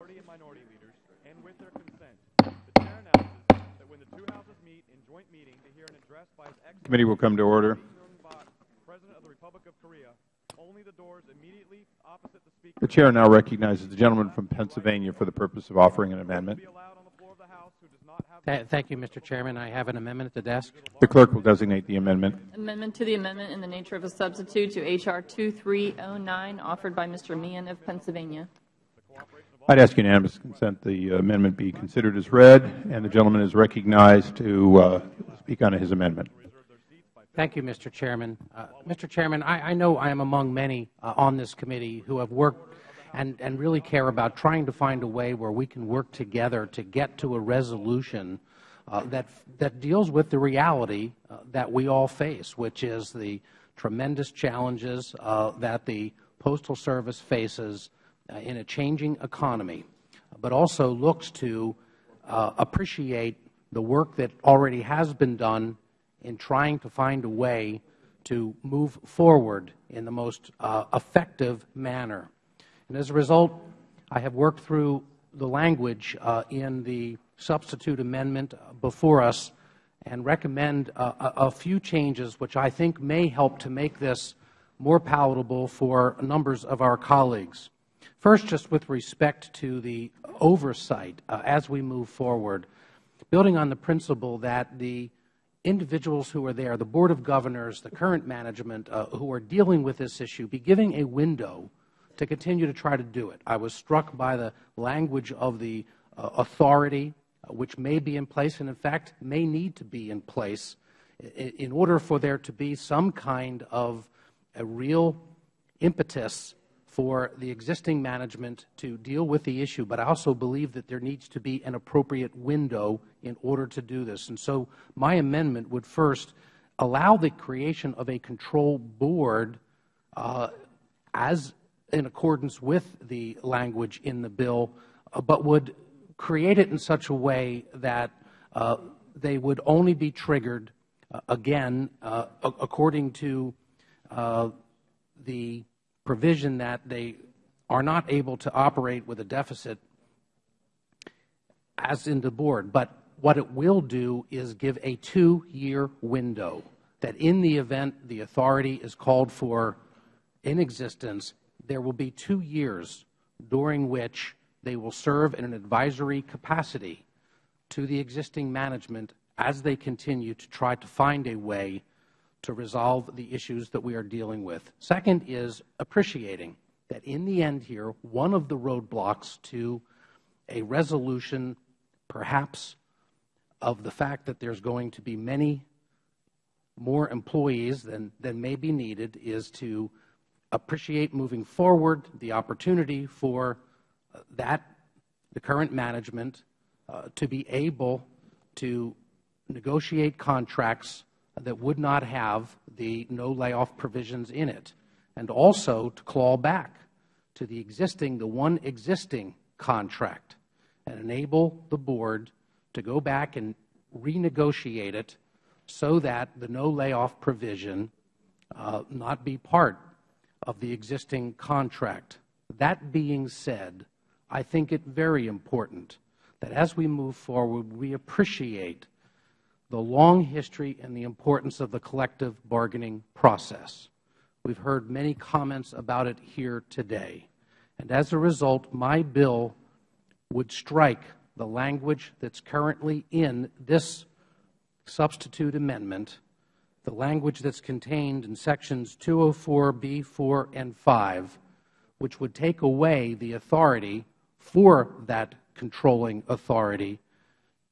majority and minority leaders, and with their consent, the chair announces that when the two houses meet in joint meeting to hear an address by His Excellency Committee will come to order. President of the Republic of Korea, only the doors immediately opposite the speaker The Chair now recognizes the gentleman from Pennsylvania for the purpose of offering an amendment. will be allowed on the floor of the House who does not have Th- Thank you, Mr. Chairman. I have an amendment at the desk. The clerk will designate the amendment. Amendment to the amendment in the nature of a substitute to H.R. 2309, offered by Mr. Meehan of Pennsylvania. I'd ask unanimous consent the amendment be considered as read, and the gentleman is recognized to uh, speak on his amendment. Thank you, Mr. Chairman. Uh, Mr. Chairman, I, know I am among many uh, on this committee who have worked and, and really care about trying to find a way where we can work together to get to a resolution uh, that, that deals with the reality uh, that we all face, which is the tremendous challenges uh, that the Postal Service faces uh, in a changing economy, but also looks to uh, appreciate the work that already has been done in trying to find a way to move forward in the most uh, effective manner. And as a result, I have worked through the language uh, in the substitute amendment before us and recommend uh, a few changes which I think may help to make this more palatable for numbers of our colleagues. First, just with respect to the oversight uh, as we move forward, building on the principle that the individuals who are there, the Board of Governors, the current management uh, who are dealing with this issue, be giving a window to continue to try to do it. I was struck by the language of the uh, authority, uh, which may be in place and, in fact, may need to be in place in, in order for there to be some kind of a real impetus for the existing management to deal with the issue, but I also believe that there needs to be an appropriate window in order to do this. And so my amendment would first allow the creation of a control board uh, as in accordance with the language in the bill, uh, but would create it in such a way that uh, they would only be triggered, again, according to the provision that they are not able to operate with a deficit as in the board. But what it will do is give a two-year window that in the event the authority is called for in existence, there will be two years during which they will serve in an advisory capacity to the existing management as they continue to try to find a way to resolve the issues that we are dealing with. Second is appreciating that in the end here, one of the roadblocks to a resolution perhaps of the fact that there's going to be many more employees than, than may be needed is to appreciate moving forward the opportunity for uh, that, the current management, uh, to be able to negotiate contracts that would not have the no layoff provisions in it, and also to claw back to the existing, the one existing contract, and enable the board to go back and renegotiate it so that the no layoff provision uh, not be part of the existing contract. That being said, I think it very important that as we move forward, we appreciate the long history and the importance of the collective bargaining process. We've heard many comments about it here today. And as a result, my bill would strike the language that's currently in this substitute amendment, the language that's contained in sections 204B, 4, and 5, which would take away the authority for that controlling authority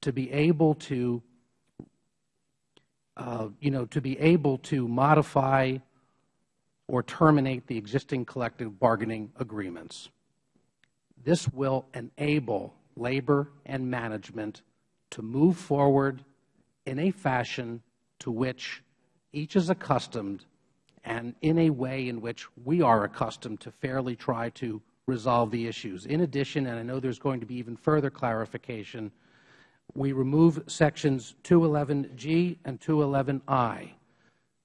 to be able to Uh, you know, to be able to modify or terminate the existing collective bargaining agreements. This will enable labor and management to move forward in a fashion to which each is accustomed and in a way in which we are accustomed to fairly try to resolve the issues. In addition, and I know there is going to be even further clarification, we remove sections 211G and 211I.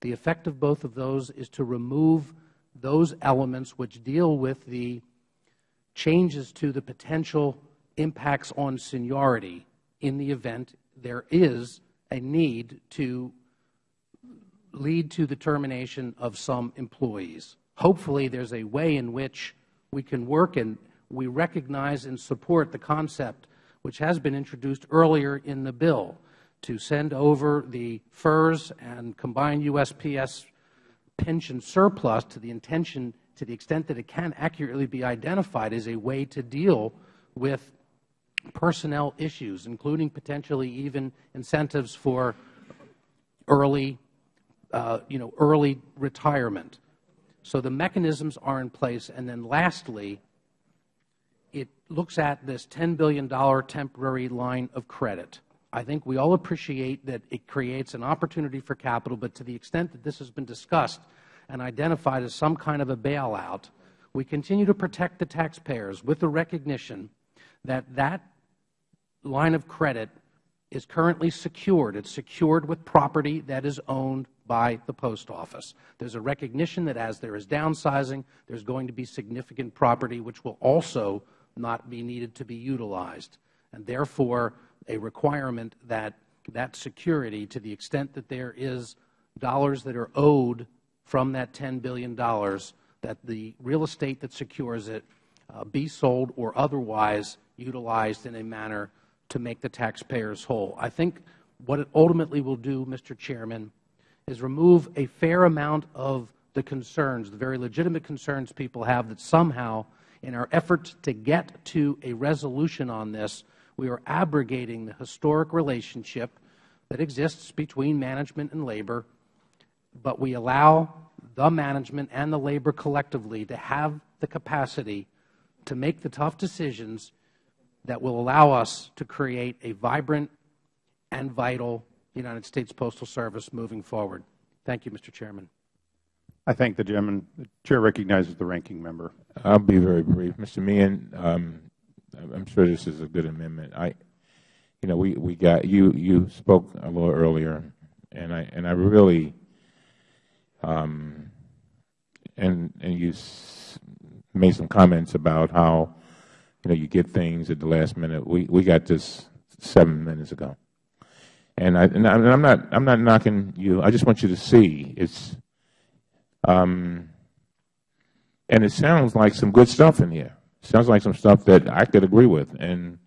The effect of both of those is to remove those elements which deal with the changes to the potential impacts on seniority in the event there is a need to lead to the termination of some employees. Hopefully, there is a way in which we can work and we recognize and support the concept which has been introduced earlier in the bill to send over the FERS and combined USPS pension surplus to the intention to the extent that it can accurately be identified as a way to deal with personnel issues, including potentially even incentives for early, uh, you know, early retirement. So the mechanisms are in place. And then lastly, it looks at this $10 billion temporary line of credit. I think we all appreciate that it creates an opportunity for capital, but to the extent that this has been discussed and identified as some kind of a bailout, we continue to protect the taxpayers with the recognition that that line of credit is currently secured. It's secured with property that is owned by the Post Office. There's a recognition that as there is downsizing, there's going to be significant property which will also not be needed to be utilized, and therefore a requirement that that security, to the extent that there is dollars that are owed from that $10 billion, that the real estate that secures it uh, be sold or otherwise utilized in a manner to make the taxpayers whole. I think what it ultimately will do, Mr. Chairman, is remove a fair amount of the concerns, the very legitimate concerns people have that somehow in our effort to get to a resolution on this, we are abrogating the historic relationship that exists between management and labor, but we allow the management and the labor collectively to have the capacity to make the tough decisions that will allow us to create a vibrant and vital United States Postal Service moving forward. Thank you, Mr. Chairman. I thank the gentleman. The Chair recognizes the ranking member. I'll be very brief. Mr. Meehan, um, I'm sure this is a good amendment. I, you know, we, we got, you, you spoke a little earlier, and I, and I really, um, and, and you made some comments about how, you know, you get things at the last minute. We, we got this seven minutes ago. And, I, and I'm not, I'm not knocking you. I just want you to see it's, and it sounds like some good stuff in here. It sounds like some stuff that I could agree with. And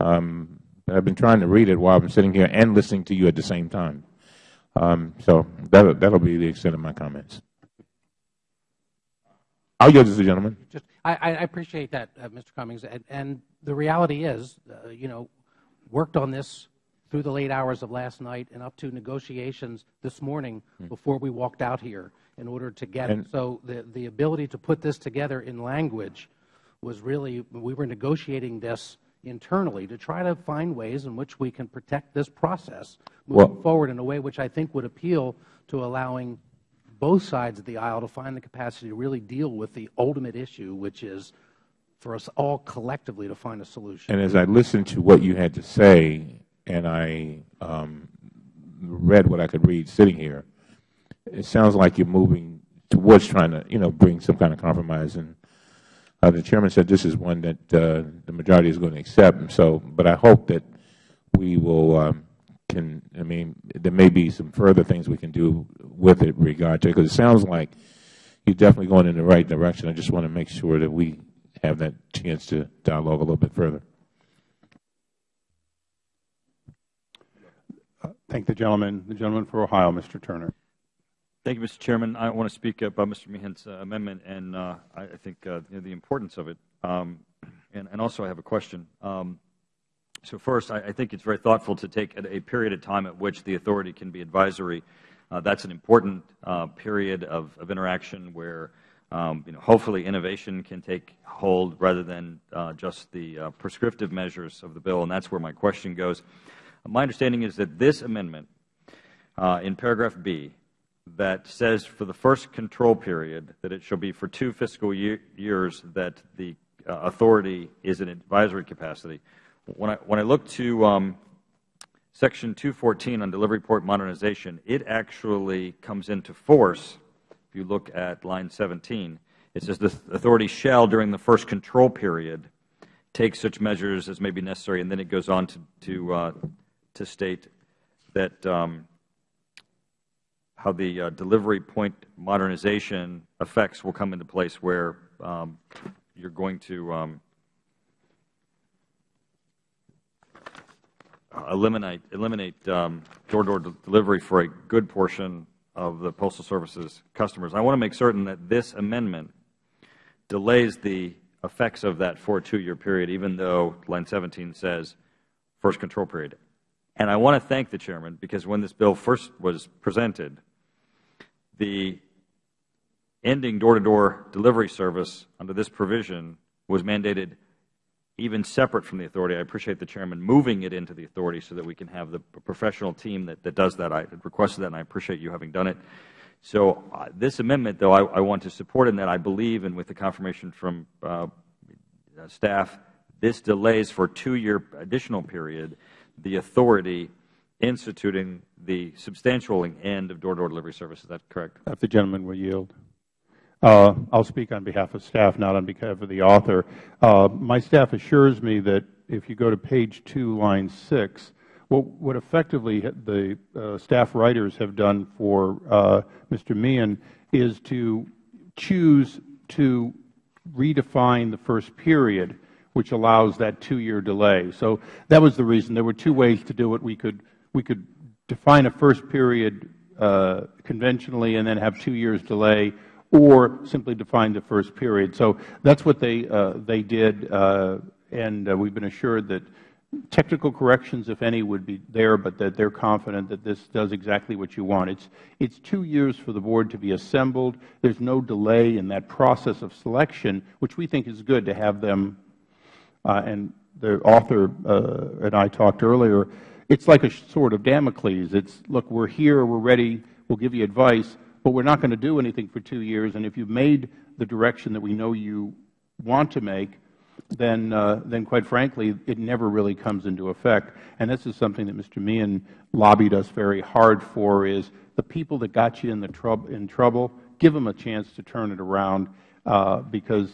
um, I've been trying to read it while I'm sitting here and listening to you at the same time. Um, so that that'll be the extent of my comments. I'll yield to the gentleman. Just, I, I appreciate that, uh, Mr. Cummings. And, and, the reality is, uh, you know, worked on this through the late hours of last night and up to negotiations this morning hmm. before we walked out here in order to get and, it. So the, the ability to put this together in language was really, we were negotiating this internally to try to find ways in which we can protect this process moving well, forward in a way which I think would appeal to allowing both sides of the aisle to find the capacity to really deal with the ultimate issue, which is for us all collectively to find a solution. And as I listened to what you had to say, and I um, read what I could read sitting here, it sounds like you're moving towards trying to, you know, bring some kind of compromise. And uh, the chairman said this is one that uh, the majority is going to accept. And so, but I hope that we will um, can. I mean, there may be some further things we can do with it regard to it because it sounds like you're definitely going in the right direction. I just want to make sure that we have that chance to dialogue a little bit further. Thank the gentleman. The gentleman for Ohio, Mr. Turner. Thank you, Mr. Chairman. I want to speak about Mr. Meehan's uh, amendment and uh, I, think uh, the importance of it. Um, and, and, also I have a question. Um, so first, I, I, think it's very thoughtful to take a, a, period of time at which the authority can be advisory. Uh, that's an important uh, period of, of, interaction where um, you know, hopefully innovation can take hold rather than uh, just the prescriptive measures of the bill. And that's where my question goes. My understanding is that this amendment in paragraph B that says for the first control period that it shall be for two fiscal year, years that the uh, authority is in advisory capacity. When I, when I look to um, Section 214 on delivery point modernization, it actually comes into force, if you look at line 17, it says the authority shall, during the first control period, take such measures as may be necessary, and then it goes on to, to, uh, to state that um, how the uh, delivery point modernization effects will come into place where um, you're going to um, eliminate eliminate um, door-to-door delivery for a good portion of the Postal Service's customers. I want to make certain that this amendment delays the effects of that for a two-year period, even though line 17 says first control period. And I want to thank the Chairman because when this bill first was presented, the ending door-to-door delivery service under this provision was mandated even separate from the authority. I appreciate the Chairman moving it into the authority so that we can have the professional team that, that does that. I requested that, and I appreciate you having done it. So uh, this amendment, though, I, I, want to support in that I believe, and with the confirmation from uh, staff, this delays for a two-year additional period the authority instituting the substantial end of door-to-door -door delivery service. Is that correct? If the gentleman will yield. Uh, I will speak on behalf of staff, not on behalf of the author. Uh, my staff assures me that if you go to page 2, line 6, what, what effectively the uh, staff writers have done for uh, Mr. Meehan is to choose to redefine the first period, which allows that two-year delay. So that was the reason. There were two ways to do it. We could, we could define a first period uh, conventionally and then have two years delay, or simply define the first period. So that's what they, uh, they did, uh, and uh, we've been assured that technical corrections, if any, would be there, but that they're confident that this does exactly what you want. It's, it's two years for the board to be assembled. There's no delay in that process of selection, which we think is good to have them, and the author and I talked earlier, it's like a sword of Damocles. It's, look, we're here, we're ready, we'll give you advice, but we're not going to do anything for two years. And if you've made the direction that we know you want to make, then, uh, then quite frankly, it never really comes into effect. And this is something that Mr. Meehan lobbied us very hard for is the people that got you in, the in trouble, give them a chance to turn it around uh, because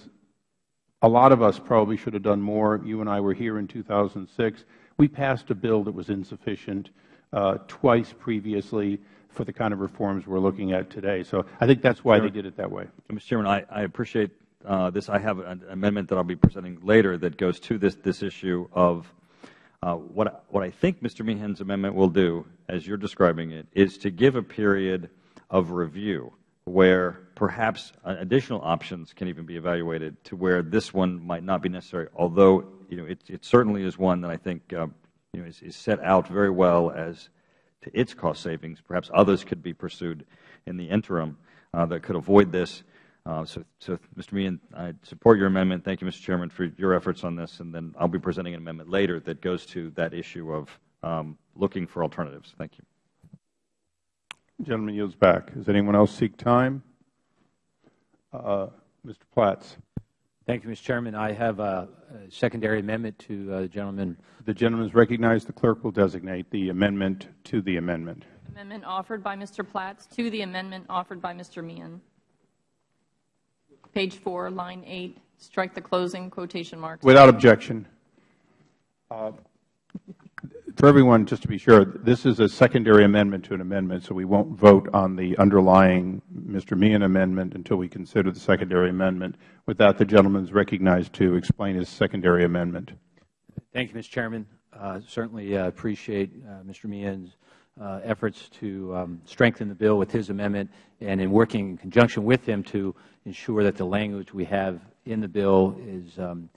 a lot of us probably should have done more. You and I were here in 2006. We passed a bill that was insufficient uh, twice previously for the kind of reforms we are looking at today. So I think that's why they did it that way. Mr. Chairman, I, I appreciate uh, this. I have an amendment that I will be presenting later that goes to this, this issue of uh, what, what I think Mr. Meehan's amendment will do, as you are describing it, is to give a period of review where perhaps additional options can even be evaluated to where this one might not be necessary, although it, certainly is one that I think uh, is, set out very well as to its cost savings. Perhaps others could be pursued in the interim uh, that could avoid this. Uh, so, Mr. Meehan, I support your amendment. Thank you, Mr. Chairman, for your efforts on this. And then I'll be presenting an amendment later that goes to that issue of um, looking for alternatives. Thank you. The gentleman yields back. Does anyone else seek time? Uh, Mr. Platts. Thank you, Mr. Chairman. I have a, a secondary amendment to uh, the gentleman. The gentleman is recognized. The clerk will designate the amendment to the amendment. Amendment offered by Mr. Platts to the amendment offered by Mr. Meehan. Page 4, line 8, strike the closing quotation marks. Without objection. For everyone, just to be sure, this is a secondary amendment to an amendment, so we won't vote on the underlying Mr. Meehan amendment until we consider the secondary amendment. With that, the gentleman recognized to explain his secondary amendment. Thank you, Mr. Chairman. Uh, certainly uh, appreciate uh, Mr. Meehan's uh, efforts to um, strengthen the bill with his amendment and in working in conjunction with him to ensure that the language we have in the bill is um,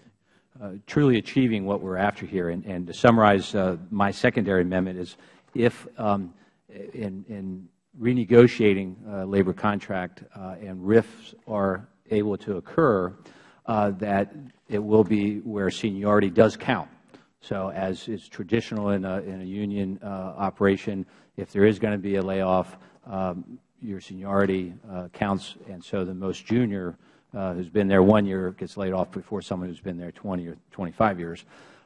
truly achieving what we are after here. And, and to summarize uh, my secondary amendment is if um, in, in, renegotiating a labor contract uh, and rifts are able to occur, uh, that it will be where seniority does count. So as is traditional in a, in a union uh, operation, if there is going to be a layoff, um, your seniority counts, and so the most junior uh, who's been there one year gets laid off before someone who's been there 20 or 25 years.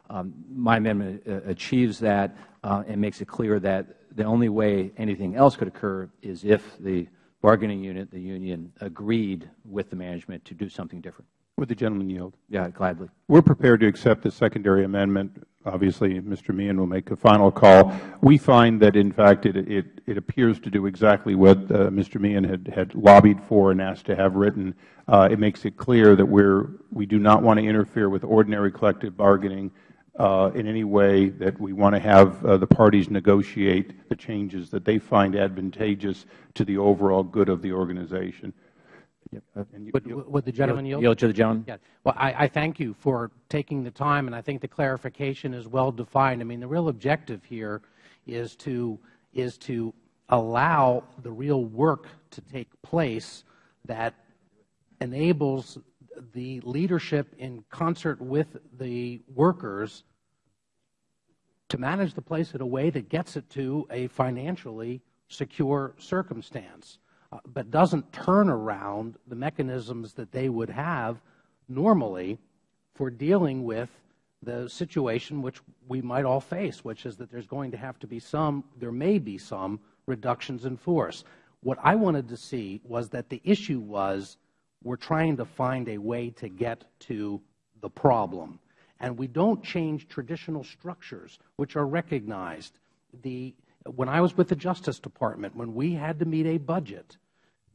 Um, my amendment uh, achieves that uh, and makes it clear that the only way anything else could occur is if the bargaining unit, the union, agreed with the management to do something different. Would the gentleman yield? Yeah, gladly. We are prepared to accept the secondary amendment. Obviously, Mr. Meehan will make a final call. We find that, in fact, it, it, it appears to do exactly what uh, Mr. Meehan had, had lobbied for and asked to have written. Uh, it makes it clear that we're, we do not want to interfere with ordinary collective bargaining uh, in any way, that we want to have uh, the parties negotiate the changes that they find advantageous to the overall good of the organization. Would, would the gentleman yield? Yield to the gentleman. Well, I, I thank you for taking the time, and I think the clarification is well defined. I mean, the real objective here is to is to allow the real work to take place that enables the leadership in concert with the workers to manage the place in a way that gets it to a financially secure circumstance. Uh, but doesn't turn around the mechanisms that they would have normally for dealing with the situation which we might all face, which is that there's going to have to be some, there may be some reductions in force. What I wanted to see was that the issue was we're trying to find a way to get to the problem. And we don't change traditional structures which are recognized. The, when I was with the Justice Department, when we had to meet a budget,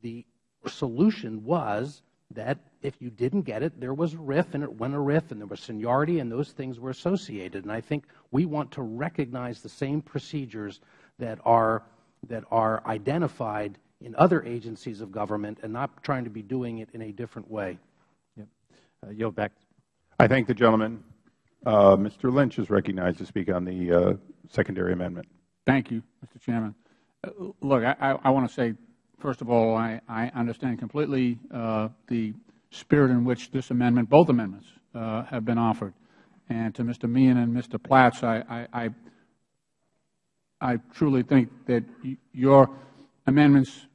the solution was that if you didn't get it, there was a RIF, and it went a RIF, and there was seniority, and those things were associated. And I think we want to recognize the same procedures that are, that are identified in other agencies of government and not trying to be doing it in a different way. Yep. Uh, yield back. I thank the gentleman. Uh, Mr. Lynch is recognized to speak on the uh, secondary amendment. Thank you, Mr. Chairman. Uh, look, I, I want to say First of all, I, I understand completely uh, the spirit in which this amendment, both amendments, uh, have been offered. And to Mr. Meehan and Mr. Platts, I, I, I truly think that your amendments,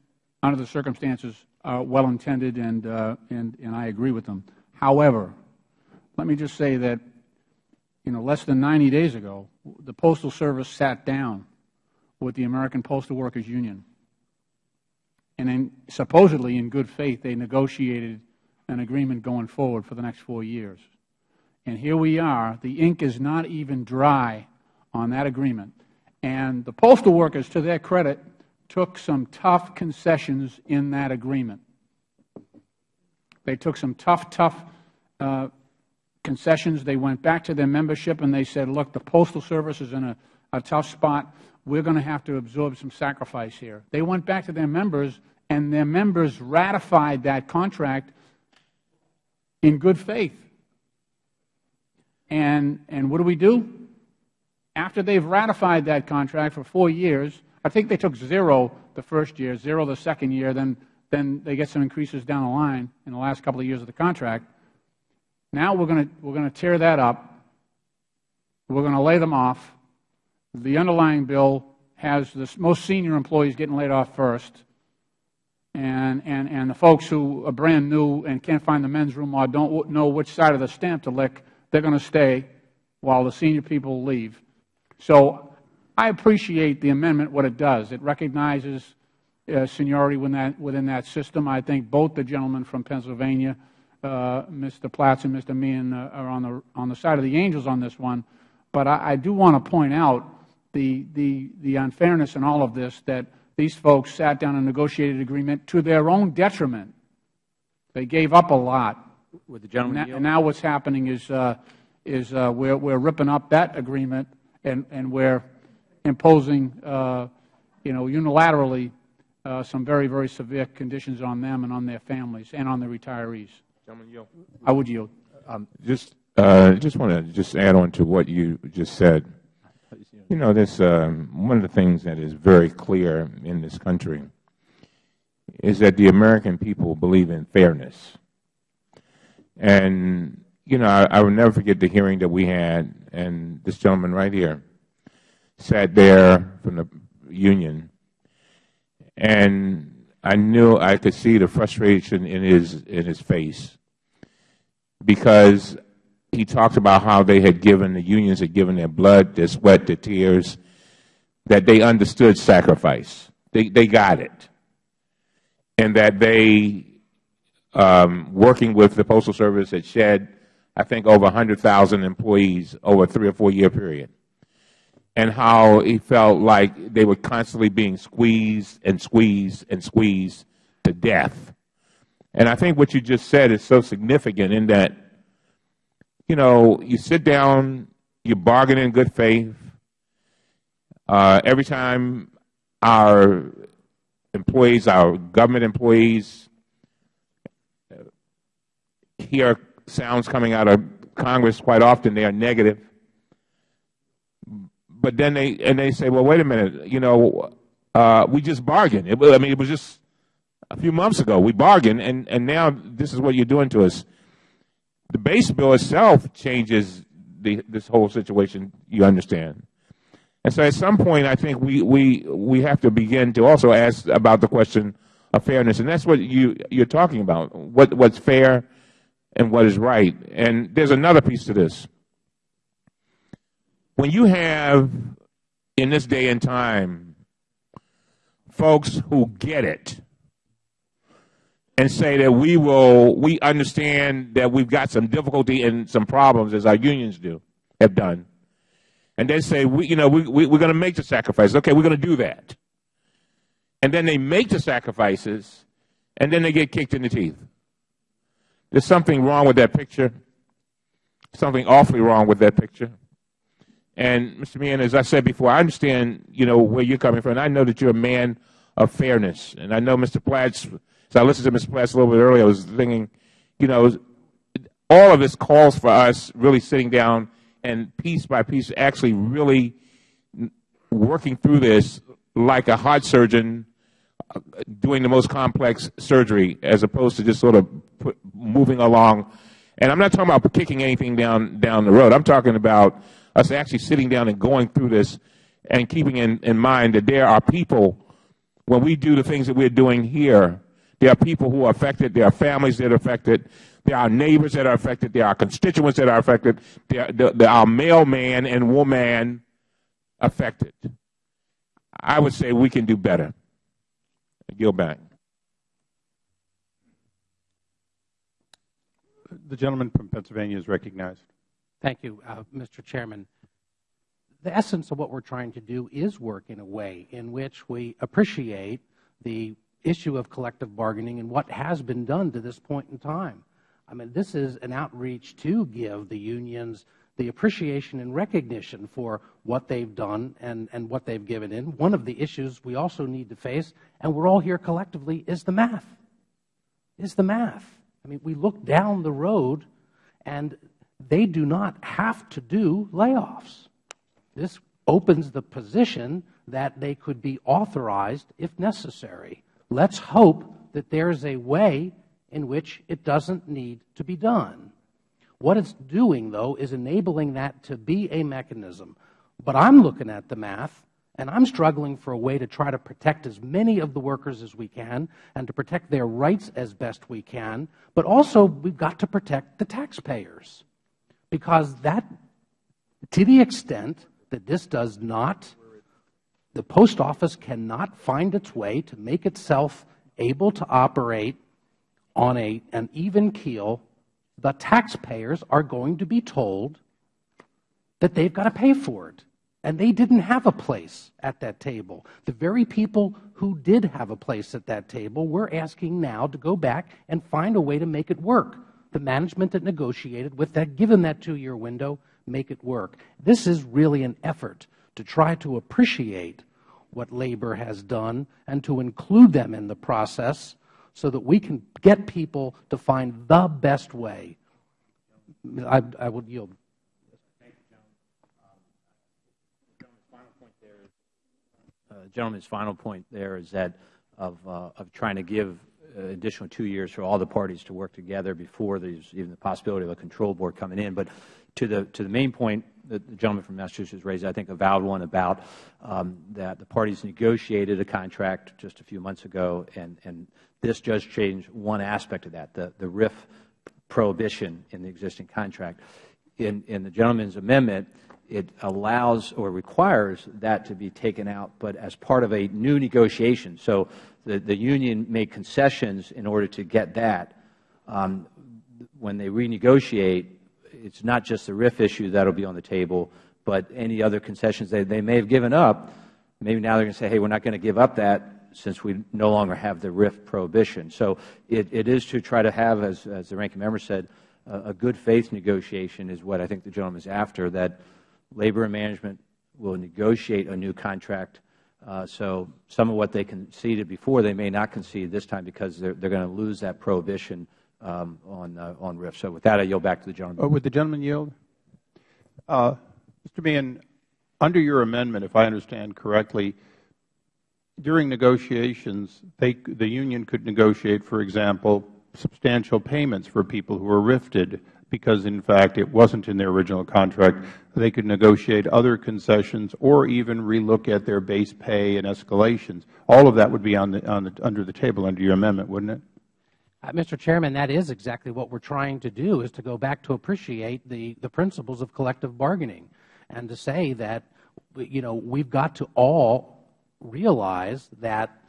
under the circumstances, are well intended, and, uh, and, and I agree with them. However, let me just say that, you know, less than 90 days ago, the Postal Service sat down with the American Postal Workers Union and in, supposedly in good faith they negotiated an agreement going forward for the next four years. And here we are. The ink is not even dry on that agreement. And the postal workers, to their credit, took some tough concessions in that agreement. They took some tough, tough uh, concessions. They went back to their membership and they said, look, the Postal Service is in a, a tough spot we're going to have to absorb some sacrifice here. They went back to their members, and their members ratified that contract in good faith. And, and what do we do? After they've ratified that contract for four years, I think they took zero the first year, zero the second year, then, then they get some increases down the line in the last couple of years of the contract. Now we're going to, we're going to tear that up. We're going to lay them off the underlying bill has the most senior employees getting laid off first, and, and, and the folks who are brand new and can't find the men's room or don't know which side of the stamp to lick, they're going to stay while the senior people leave. So I appreciate the amendment, what it does. It recognizes uh, seniority within that, within that system. I think both the gentlemen from Pennsylvania, uh, Mr. Platts and Mr. Meehan, uh, are on the, on the side of the angels on this one. But I, I do want to point out the, the, the unfairness in all of this that these folks sat down and negotiated an agreement to their own detriment. They gave up a lot. Would the gentleman and, now what's happening is, uh, is uh, we're, we're ripping up that agreement and, and we're imposing, uh, you know, unilaterally uh, some very, very severe conditions on them and on their families and on the retirees. Gentleman yield. I would yield. Um, just, uh, just want to just add on to what you just said. You know, this um, one of the things that is very clear in this country is that the American people believe in fairness. And, you know, I, I will never forget the hearing that we had, and this gentleman right here sat there from the union, and I knew I could see the frustration in his, in his face because he talked about how they had given, the unions had given their blood, their sweat, their tears, that they understood sacrifice. They, they got it. And that they, um, working with the Postal Service, had shed, I think, over 100,000 employees over a three or four year period, and how he felt like they were constantly being squeezed and squeezed and squeezed to death. And I think what you just said is so significant in that, you know, you sit down, you bargain in good faith. Uh, every time our employees, our government employees, hear sounds coming out of Congress quite often, they are negative. But then they, and they say, well, wait a minute, you know, uh, we just bargained. It, I mean, it was just a few months ago. We bargained, and, and now this is what you're doing to us. The base bill itself changes the, this whole situation, you understand. And so at some point, I think we, we, we have to begin to also ask about the question of fairness. And that's what you, you're talking about, what, what's fair and what is right. And there's another piece to this. When you have, in this day and time, folks who get it and say that we will, we understand that we've got some difficulty and some problems as our unions do, have done. And they say, we, you know, we, we, we're going to make the sacrifices. Okay, we're going to do that. And then they make the sacrifices, and then they get kicked in the teeth. There's something wrong with that picture, something awfully wrong with that picture. And Mr. Meehan, as I said before, I understand, you know, where you're coming from. And I know that you're a man of fairness. And I know Mr. Platts, as I listened to Ms. Platts a little bit earlier, I was thinking, you know, all of this calls for us really sitting down and piece by piece actually really working through this like a heart surgeon uh, doing the most complex surgery as opposed to just sort of put, moving along. And I'm not talking about kicking anything down, down the road. I'm talking about us actually sitting down and going through this and keeping in, in mind that there are people, when we do the things that we're doing here, there are people who are affected, there are families that are affected, there are neighbors that are affected, there are constituents that are affected, there, there, there are mailman and woman affected. I would say we can do better. Yield back. The gentleman from Pennsylvania is recognized. Thank you, uh, Mr. Chairman. The essence of what we're trying to do is work in a way in which we appreciate the issue of collective bargaining and what has been done to this point in time. I mean, this is an outreach to give the unions the appreciation and recognition for what they've done and, and what they've given in. One of the issues we also need to face, and we're all here collectively, is the math. Is the math. I mean, we look down the road and they do not have to do layoffs. This opens the position that they could be authorized if necessary. Let's hope that there's a way in which it doesn't need to be done. What it's doing, though, is enabling that to be a mechanism. But I'm looking at the math, and I'm struggling for a way to try to protect as many of the workers as we can and to protect their rights as best we can. But also, we've got to protect the taxpayers because that, to the extent that this does not, the post office cannot find its way to make itself able to operate on an even keel, the taxpayers are going to be told that they've got to pay for it. And they didn't have a place at that table. The very people who did have a place at that table, we're asking now to go back and find a way to make it work the management that negotiated with that, given that two-year window, make it work. This is really an effort to try to appreciate what labor has done and to include them in the process so that we can get people to find the best way. I, I will yield. Gentleman's final point there is that of, uh, of trying to give uh, additional two years for all the parties to work together before there's even the possibility of a control board coming in. But to the, to the main point the gentleman from Massachusetts raised, I think a valid one about um, that the parties negotiated a contract just a few months ago, and, this just changed one aspect of that, the, RIF prohibition in the existing contract. In, the gentleman's amendment, it allows or requires that to be taken out, but as part of a new negotiation. So the, the union made concessions in order to get that. Um, when they renegotiate, it's not just the RIF issue that will be on the table, but any other concessions they, they may have given up, maybe now they're going to say, hey, we're not going to give up that since we no longer have the RIF prohibition. So it, it is to try to have, as, as the ranking member said, a, a good faith negotiation is what I think the gentleman is after, that labor and management will negotiate a new contract. Uh, so some of what they conceded before, they may not concede this time because they're, they're going to lose that prohibition on, uh, RIF. So with that, I yield back to the gentleman. Oh, would the gentleman yield? Uh, Mr. Meehan, under your amendment, if I understand correctly, during negotiations, the union could negotiate, for example, substantial payments for people who were rifted because, in fact, it wasn't in their original contract. They could negotiate other concessions or even relook at their base pay and escalations. All of that would be under the table under your amendment, wouldn't it? Uh, Mr. Chairman, that is exactly what we are trying to do, is to go back to appreciate the, the principles of collective bargaining and to say that, you know, we've got to all realize that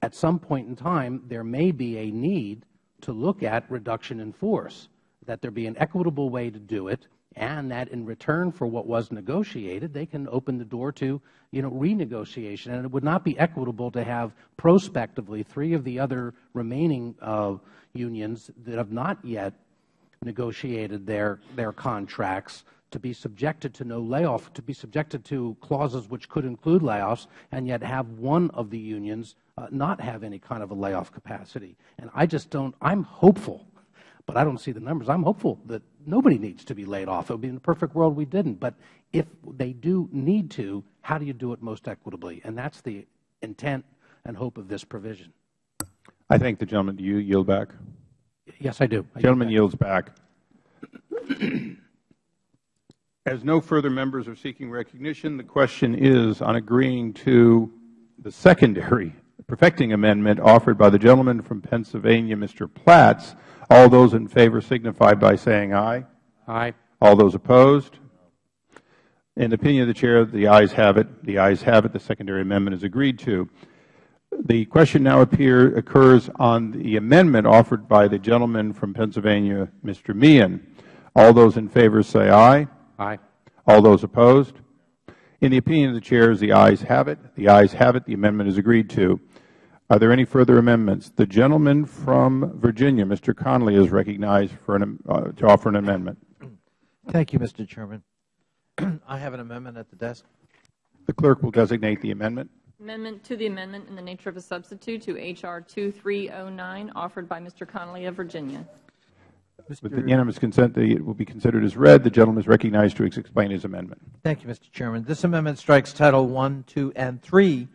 at some point in time there may be a need to look at reduction in force that there be an equitable way to do it and that in return for what was negotiated, they can open the door to you know, renegotiation. And it would not be equitable to have prospectively three of the other remaining uh, unions that have not yet negotiated their, their contracts to be subjected to no layoff, to be subjected to clauses which could include layoffs, and yet have one of the unions uh, not have any kind of a layoff capacity. And I just don't, I'm hopeful but I don't see the numbers. I'm hopeful that nobody needs to be laid off. It would be in a perfect world we didn't. But if they do need to, how do you do it most equitably? And that's the intent and hope of this provision. I thank the gentleman. Do you yield back? Yes, I do. The gentleman yields back. As no further members are seeking recognition, the question is on agreeing to the secondary perfecting amendment offered by the gentleman from Pennsylvania, Mr. Platts, all those in favor signify by saying aye. Aye. All those opposed? In the opinion of the Chair, the ayes have it. The ayes have it. The secondary amendment is agreed to. The question now appear, occurs on the amendment offered by the gentleman from Pennsylvania, Mr. Meehan. All those in favor say aye. Aye. All those opposed? In the opinion of the Chair, the ayes have it. The ayes have it. The amendment is agreed to. Are there any further amendments? The gentleman from Virginia, Mr. Connolly, is recognized for an, uh, to offer an amendment. Thank you, Mr. Chairman. I have an amendment at the desk. The clerk will designate the amendment. Amendment to the amendment in the nature of a substitute to H.R. 2309, offered by Mr. Connolly of Virginia. With unanimous consent, it will be considered as read. The gentleman is recognized to explain his amendment. Thank you, Mr. Chairman. This amendment strikes Title I, II, and III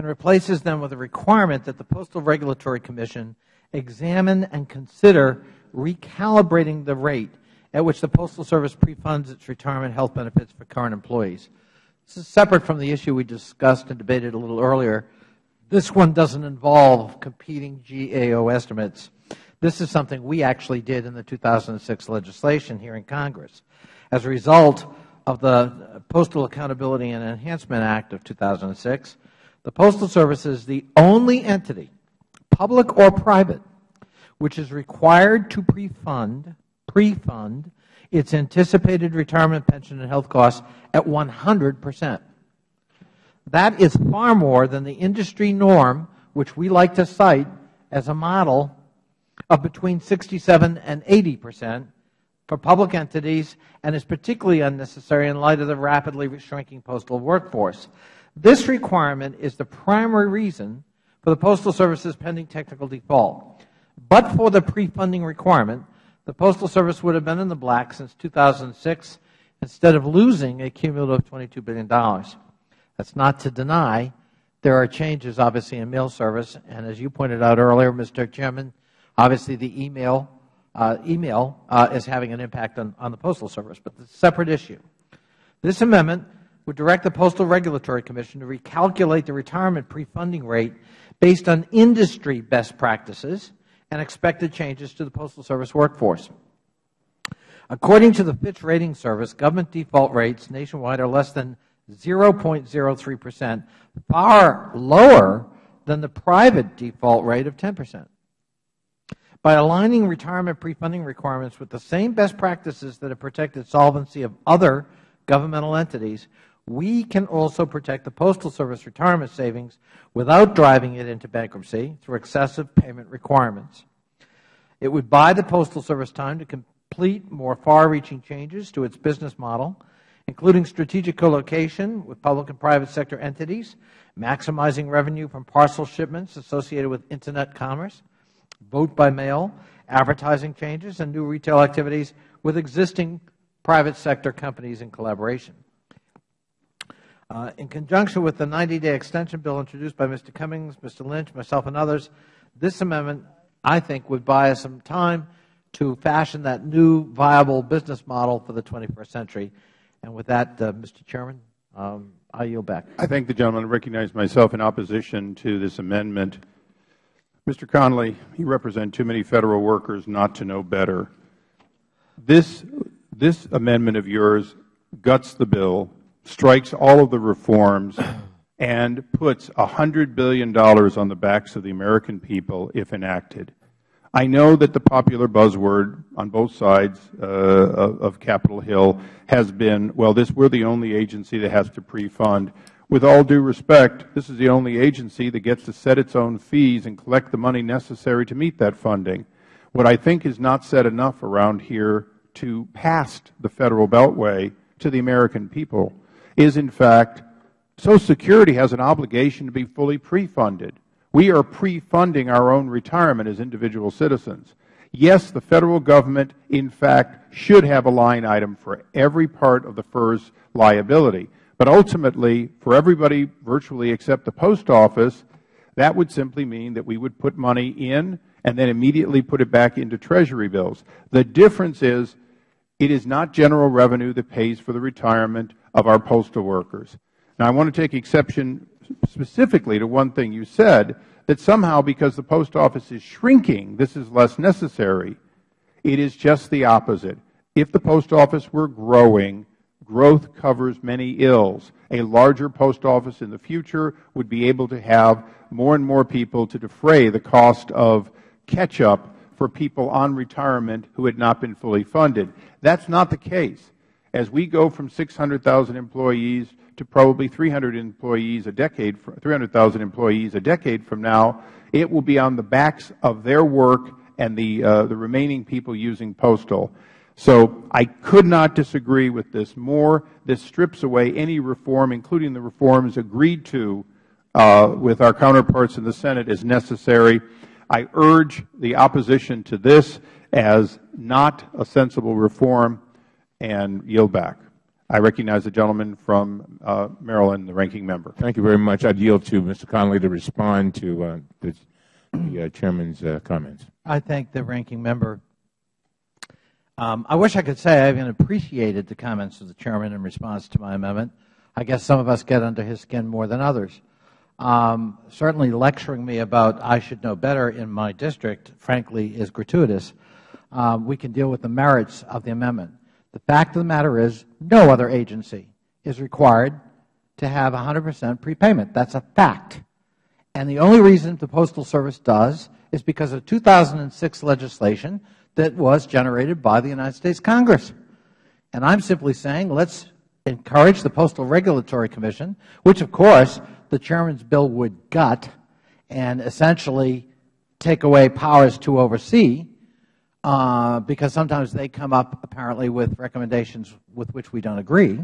and replaces them with a requirement that the Postal Regulatory Commission examine and consider recalibrating the rate at which the Postal Service pre-funds its retirement health benefits for current employees. This is separate from the issue we discussed and debated a little earlier. This one doesn't involve competing GAO estimates. This is something we actually did in the 2006 legislation here in Congress. As a result of the Postal Accountability and Enhancement Act of 2006, the Postal Service is the only entity, public or private, which is required to pre-fund its anticipated retirement pension and health costs at 100 percent. That is far more than the industry norm, which we like to cite as a model of between 67 and 80 percent for public entities and is particularly unnecessary in light of the rapidly shrinking postal workforce. This requirement is the primary reason for the Postal Service's pending technical default. But for the pre-funding requirement, the Postal Service would have been in the black since 2006 instead of losing a cumulative $22 billion. That's not to deny there are changes, obviously, in mail service. And as you pointed out earlier, Mr. Chairman, obviously the email, uh, email uh, is having an impact on, on the Postal Service. But it's a separate issue. This amendment would direct the Postal Regulatory Commission to recalculate the retirement pre-funding rate based on industry best practices and expected changes to the Postal Service workforce. According to the Fitch Ratings Service, government default rates nationwide are less than 0.03 percent, far lower than the private default rate of 10 percent. By aligning retirement pre-funding requirements with the same best practices that have protected solvency of other governmental entities, we can also protect the Postal Service retirement savings without driving it into bankruptcy through excessive payment requirements. It would buy the Postal Service time to complete more far-reaching changes to its business model, including strategic co-location with public and private sector entities, maximizing revenue from parcel shipments associated with Internet commerce, vote by mail, advertising changes, and new retail activities with existing private sector companies in collaboration. Uh, in conjunction with the 90-day extension bill introduced by Mr. Cummings, Mr. Lynch, myself, and others, this amendment, I think, would buy us some time to fashion that new viable business model for the 21st century. And with that, uh, Mr. Chairman, um, I yield back. I thank the gentleman. I recognize myself in opposition to this amendment. Mr. Connolly, you represent too many Federal workers not to know better. This, this amendment of yours guts the bill, strikes all of the reforms, and puts $100 billion on the backs of the American people if enacted. I know that the popular buzzword on both sides uh, of, Capitol Hill has been, well, this, we're the only agency that has to pre-fund. With all due respect, this is the only agency that gets to set its own fees and collect the money necessary to meet that funding. What I think is not said enough around here to past the Federal Beltway to the American people is, in fact, Social Security has an obligation to be fully pre-funded. We are pre-funding our own retirement as individual citizens. Yes, the Federal Government, in fact, should have a line item for every part of the FERS liability. But ultimately, for everybody virtually except the Post Office, that would simply mean that we would put money in and then immediately put it back into Treasury bills. The difference is it is not general revenue that pays for the retirement of our postal workers. Now, I want to take exception specifically to one thing you said, that somehow because the Post Office is shrinking, this is less necessary. It is just the opposite. If the Post Office were growing, growth covers many ills. A larger post office in the future would be able to have more and more people to defray the cost of catch-up for people on retirement who had not been fully funded. That's not the case. As we go from 600,000 employees to probably 300 employees a decade, 300,000 employees a decade from now, it will be on the backs of their work and the, uh, the remaining people using postal. So I could not disagree with this more. This strips away any reform, including the reforms agreed to uh, with our counterparts in the Senate as necessary. I urge the opposition to this as not a sensible reform and yield back. I recognize the gentleman from uh, Maryland, the ranking member. Thank you very much. I would yield to Mr. Connolly to respond to uh, the, the uh, Chairman's uh, comments. I thank the ranking member um, I wish I could say I even appreciated the comments of the Chairman in response to my amendment. I guess some of us get under his skin more than others. Um, certainly lecturing me about I should know better in my district, frankly, is gratuitous. Um, we can deal with the merits of the amendment. The fact of the matter is no other agency is required to have 100 percent prepayment. That's a fact. And the only reason the Postal Service does is because of 2006 legislation that was generated by the United States Congress. And I'm simply saying let's encourage the Postal Regulatory Commission, which of course the Chairman's bill would gut and essentially take away powers to oversee, Uh, because sometimes they come up apparently with recommendations with which we don't agree.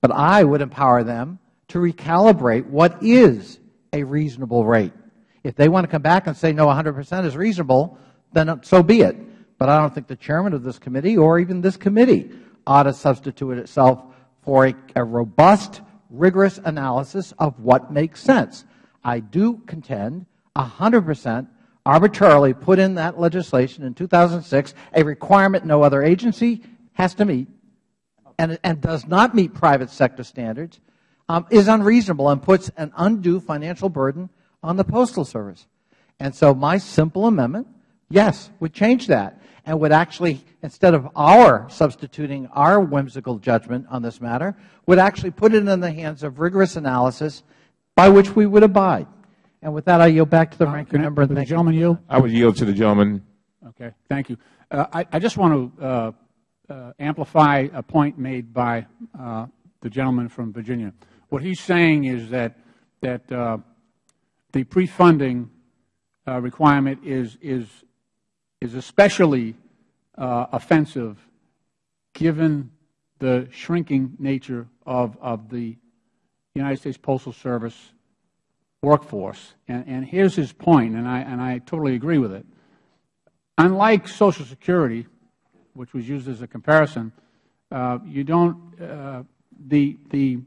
But I would empower them to recalibrate what is a reasonable rate. If they want to come back and say, no, 100 percent is reasonable, then so be it but I don't think the chairman of this committee or even this committee ought to substitute itself for a, robust, rigorous analysis of what makes sense. I do contend 100 percent arbitrarily put in that legislation in 2006 a requirement no other agency has to meet and, does not meet private sector standards um, is unreasonable and puts an undue financial burden on the Postal Service. And so my simple amendment yes, would change that and would actually, instead of our substituting our whimsical judgment on this matter, would actually put it in the hands of rigorous analysis by which we would abide. And with that, I yield back to the ranking member. Would the gentleman yield? I would yield to the gentleman. Okay. Thank you. Uh, I, I, just want to uh, uh, amplify a point made by uh, the gentleman from Virginia. What he's saying is that, that uh, the pre-funding uh, requirement is, is, is especially offensive given the shrinking nature of, of the United States Postal Service workforce. And, and here's his point, and I, and I totally agree with it. Unlike Social Security, which was used as a comparison, uh, you don't, uh, the, the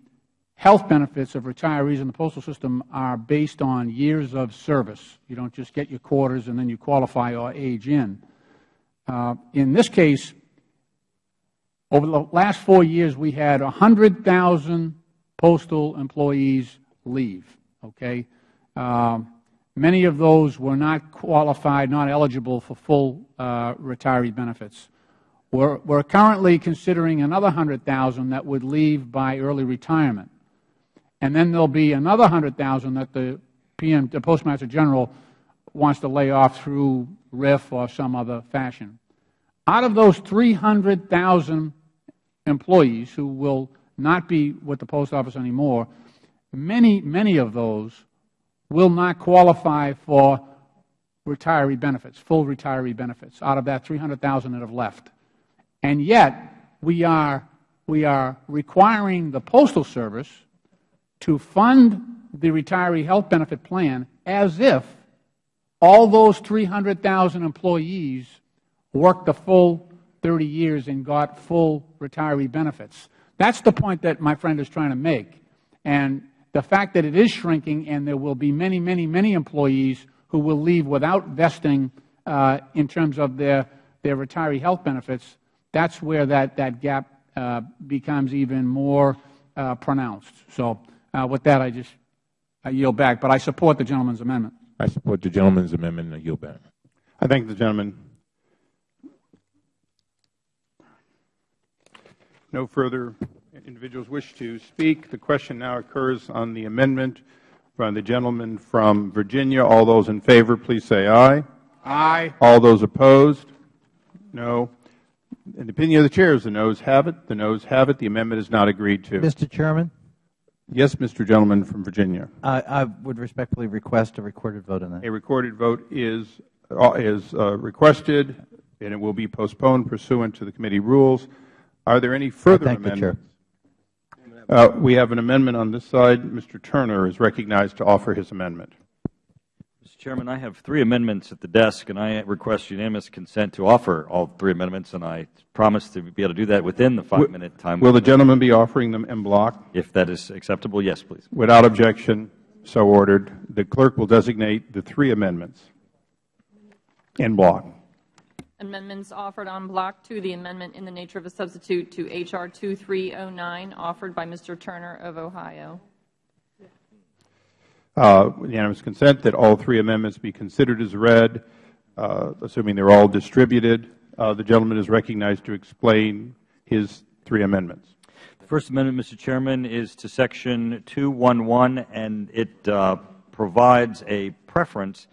health benefits of retirees in the postal system are based on years of service. You don't just get your quarters and then you qualify or age in. Uh, in this case, over the last four years, we had 100,000 postal employees leave. Okay, um, many of those were not qualified, not eligible for full uh, retiree benefits. We're, currently considering another 100,000 that would leave by early retirement. And then there will be another 100,000 that the PM, the Postmaster General, wants to lay off through RIF or some other fashion. Out of those 300,000 employees who will not be with the Post Office anymore, many, many of those will not qualify for retiree benefits, full retiree benefits, out of that 300,000 that have left. And yet, we are, we are requiring the Postal Service to fund the retiree health benefit plan as if all those 300,000 employees worked the full 30 years and got full retiree benefits. That's the point that my friend is trying to make. And the fact that it is shrinking and there will be many, many, many employees who will leave without vesting uh, in terms of their, their retiree health benefits, that's where that, that gap uh, becomes even more uh, pronounced. So uh, with that, I just I yield back. But I support the gentleman's amendment. I support the gentleman's amendment and I yield back. I thank the gentleman. No further individuals wish to speak. The question now occurs on the amendment from the gentleman from Virginia. All those in favor, please say aye. Aye. All those opposed? No. In the opinion of the chairs, the noes have it. The noes have it. The amendment is not agreed to. Mr. Chairman? Yes, Mr. Gentleman from Virginia. I, I would respectfully request a recorded vote on that. A recorded vote is, uh, is uh, requested, and it will be postponed pursuant to the committee rules. Are there any further thank amendments? Uh, we have an amendment on this side. Mr. Turner is recognized to offer his amendment. Mr. Chairman, I have three amendments at the desk, and I request unanimous consent to offer all three amendments, and I promise to be able to do that within the five-minute time. Will the gentleman be offering them en bloc? If that is acceptable, yes, please. Without objection, so ordered. The clerk will designate the three amendments en bloc. Amendments offered en bloc to the amendment in the nature of a substitute to H.R. 2309, offered by Mr. Turner of Ohio. Uh, unanimous consent that all three amendments be considered as read, uh, assuming they are all distributed. Uh, the gentleman is recognized to explain his three amendments. The first amendment, Mr. Chairman, is to Section 211, and it uh, provides a preference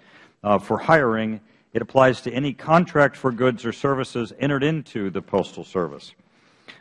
uh, for hiring it applies to any contract for goods or services entered into the Postal Service.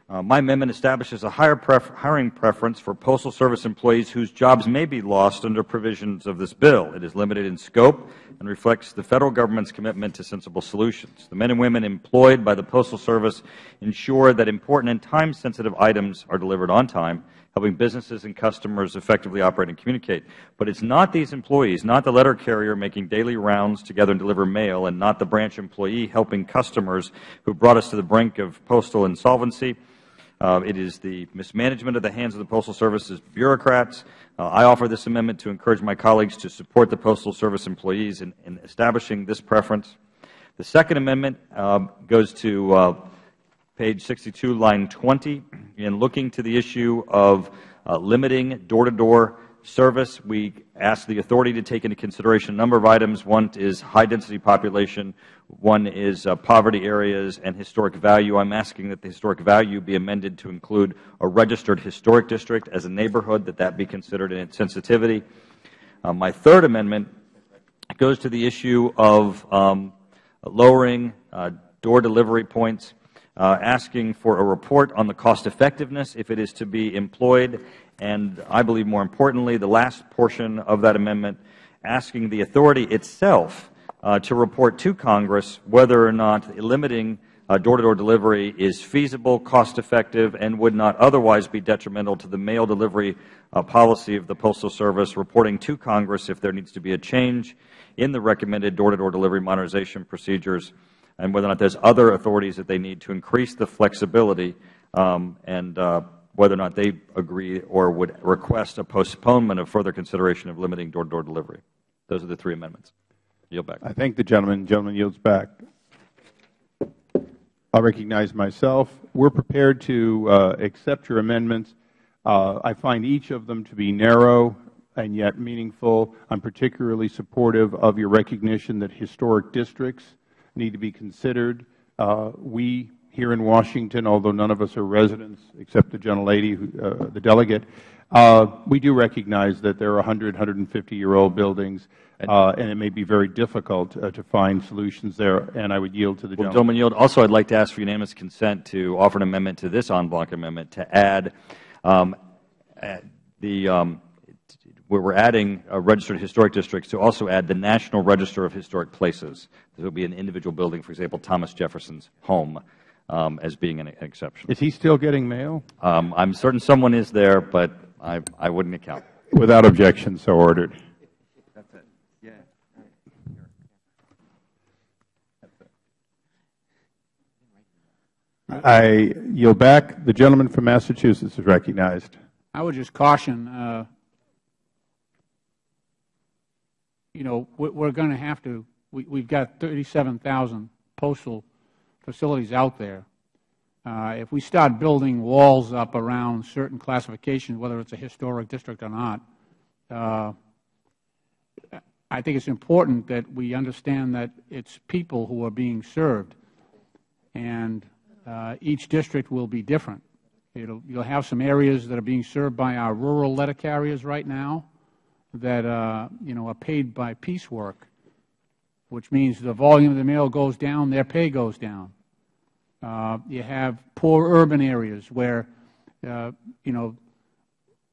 Uh, my amendment establishes a higher pref hiring preference for Postal Service employees whose jobs may be lost under provisions of this bill. It is limited in scope and reflects the Federal Government's commitment to sensible solutions. The men and women employed by the Postal Service ensure that important and time-sensitive items are delivered on time helping businesses and customers effectively operate and communicate. But it's not these employees, not the letter carrier making daily rounds together and deliver mail, and not the branch employee helping customers who brought us to the brink of postal insolvency. Uh, it is the mismanagement of the hands of the Postal Service's bureaucrats. Uh, I offer this amendment to encourage my colleagues to support the Postal Service employees in, in establishing this preference. The second amendment uh, goes to uh, page 62, line 20, in looking to the issue of uh, limiting door-to-door service. We ask the authority to take into consideration a number of items. One is high-density population. One is uh, poverty areas and historic value. I am asking that the historic value be amended to include a registered historic district as a neighborhood, that that be considered in its sensitivity. Uh, my third amendment goes to the issue of um, lowering uh, door delivery points, uh, asking for a report on the cost effectiveness if it is to be employed, and I believe more importantly, the last portion of that amendment, asking the authority itself uh, to report to Congress whether or not limiting door-to-door -door delivery is feasible, cost-effective, and would not otherwise be detrimental to the mail delivery uh, policy of the Postal Service, reporting to Congress if there needs to be a change in the recommended door-to-door -door delivery modernization procedures, and whether or not there is other authorities that they need to increase the flexibility um, and uh, whether or not they agree or would request a postponement of further consideration of limiting door-to-door -door delivery. Those are the three amendments. Yield back. I thank the gentleman. The gentleman yields back. I recognize myself. We are prepared to uh, accept your amendments. Uh, I find each of them to be narrow and yet meaningful. I am particularly supportive of your recognition that historic districts need to be considered. Uh, we here in Washington, although none of us are residents except the gentlelady, uh, the delegate, uh, we do recognize that there are 100, 150-year-old buildings, uh, and it may be very difficult uh, to find solutions there, and I would yield to the well, gentleman. Yield. Also, I would like to ask for unanimous consent to offer an amendment to this en banc amendment to add um, the um, where we are adding registered historic districts to also add the National Register of Historic Places. There will be an individual building, for example, Thomas Jefferson's home um, as being an exception. Is he still getting mail? Um, I'm certain someone is there, but I, I wouldn't account. Without objection, so ordered. That's it. Yeah. I yield back. The gentleman from Massachusetts is recognized. I would just caution, uh, you know, we're going to have to, we, we've got 37,000 postal facilities out there. Uh, if we start building walls up around certain classifications, whether it's a historic district or not, uh, I think it's important that we understand that it's people who are being served, and uh, each district will be different. It'll, you'll have some areas that are being served by our rural letter carriers right now that uh, you know are paid by piecework which means the volume of the mail goes down, their pay goes down. Uh, you have poor urban areas where, uh, you know,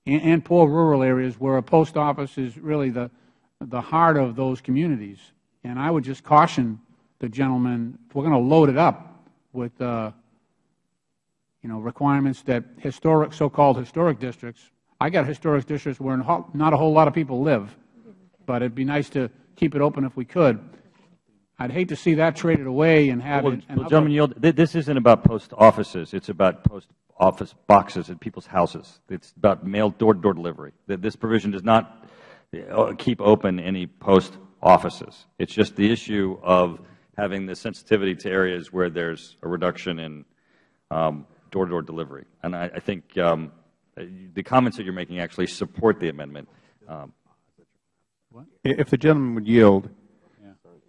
and, poor rural areas where a post office is really the, the heart of those communities. And I would just caution the gentleman, if we're going to load it up with, uh, you know, requirements that historic, so-called historic districts, I got historic districts where not a whole lot of people live, but it'd be nice to keep it open if we could. I'd hate to see that traded away and have well, it. Well, gentleman, yield, this isn't about post offices. It's about post office boxes at people's houses. It's about mail door-to-door delivery. This provision does not uh, keep open any post offices. It's just the issue of having the sensitivity to areas where there's a reduction in um, door-to-door delivery. And I, I think um, the comments that you're making actually support the amendment. Um, if the gentleman would yield,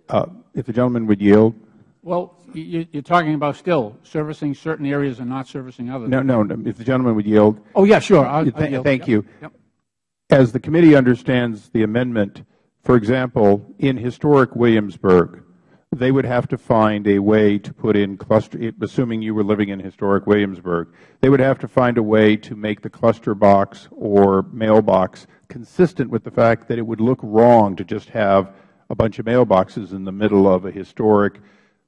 uh, if the gentleman would yield. Well, you, are talking about still servicing certain areas and not servicing others. No, no. If the gentleman would yield. Oh, yeah, sure. I'll, th I'll thank yep. you. Yep. As the committee understands the amendment, for example, in historic Williamsburg, they would have to find a way to put in cluster, assuming you were living in historic Williamsburg, they would have to find a way to make the cluster box or mailbox consistent with the fact that it would look wrong to just have a bunch of mailboxes in the middle of a historic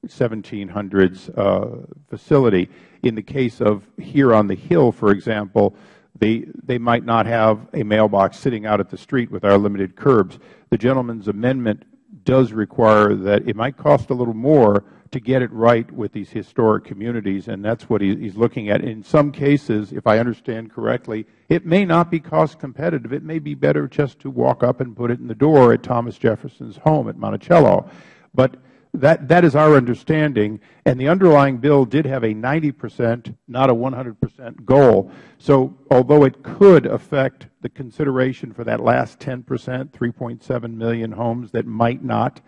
1700s uh, facility. In the case of here on the Hill, for example, they, they might not have a mailbox sitting out at the street with our limited curbs. The gentleman's amendment does require that it might cost a little more to get it right with these historic communities, and that's what he is looking at. In some cases, if I understand correctly, it may not be cost competitive. It may be better just to walk up and put it in the door at Thomas Jefferson's home at Monticello. But that, that is our understanding, and the underlying bill did have a 90 percent, not a 100 percent goal. So although it could affect the consideration for that last 10 percent, 3.7 million homes that might not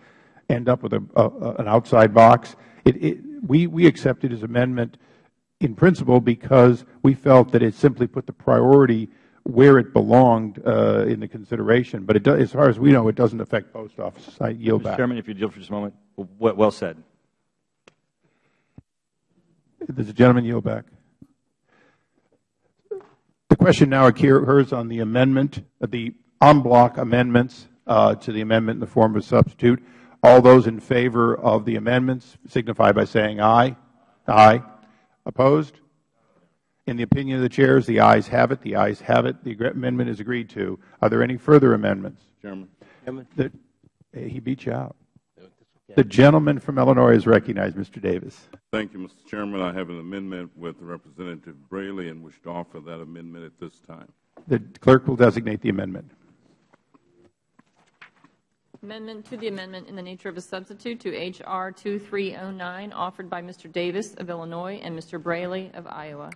end up with an outside box, it, it, we, we accepted his amendment in principle because we felt that it simply put the priority where it belonged uh, in the consideration. But it as far as we know, it doesn't affect post offices. I yield Mr. back. Chairman, if you yield for just a moment. Well, well said. Does the gentleman yield back? The question now occurs on the amendment, the en bloc amendments uh, to the amendment in the form of a substitute. All those in favor of the amendments signify by saying aye. Aye. Opposed? In the opinion of the chairs, the ayes have it. The ayes have it. The amendment is agreed to. Are there any further amendments? Chairman. The, eh, he beat you out. The gentleman from Illinois is recognized, Mr. Davis. Thank you, Mr. Chairman. I have an amendment with Representative Braley and wish to offer that amendment at this time. The clerk will designate the amendment. Amendment to the amendment in the nature of a substitute to H.R. 2309, offered by Mr. Davis of Illinois and Mr. Braley of Iowa.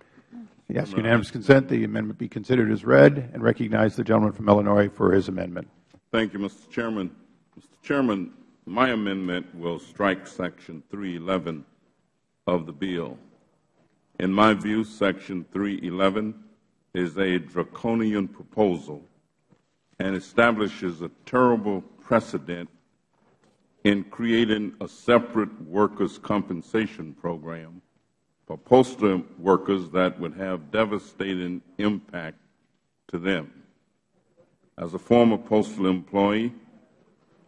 Yes, unanimous consent. The amendment be considered as read and recognize the gentleman from Illinois for his amendment. Thank you, Mr. Chairman. Mr. Chairman, my amendment will strike Section 311 of the bill. In my view, Section 311 is a draconian proposal and establishes a terrible precedent in creating a separate workers' compensation program for postal workers that would have devastating impact to them. As a former postal employee,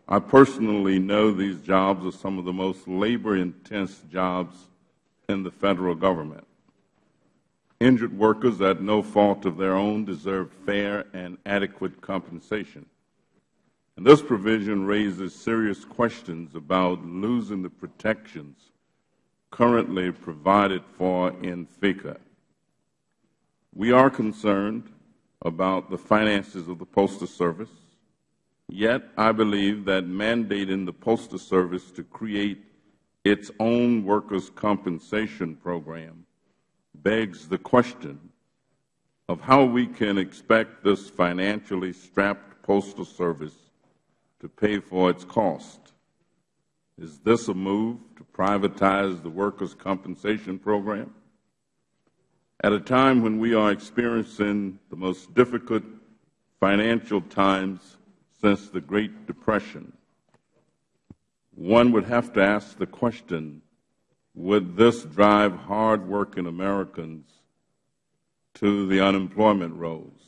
I personally know these jobs are some of the most labor-intense jobs in the Federal Government. Injured workers at no fault of their own deserve fair and adequate compensation. And this provision raises serious questions about losing the protections currently provided for in FECA. We are concerned about the finances of the Postal Service, yet I believe that mandating the Postal Service to create its own workers' compensation program begs the question of how we can expect this financially strapped Postal Service to pay for its cost. Is this a move to privatize the workers' compensation program? At a time when we are experiencing the most difficult financial times since the Great Depression, one would have to ask the question, would this drive hardworking Americans to the unemployment rolls?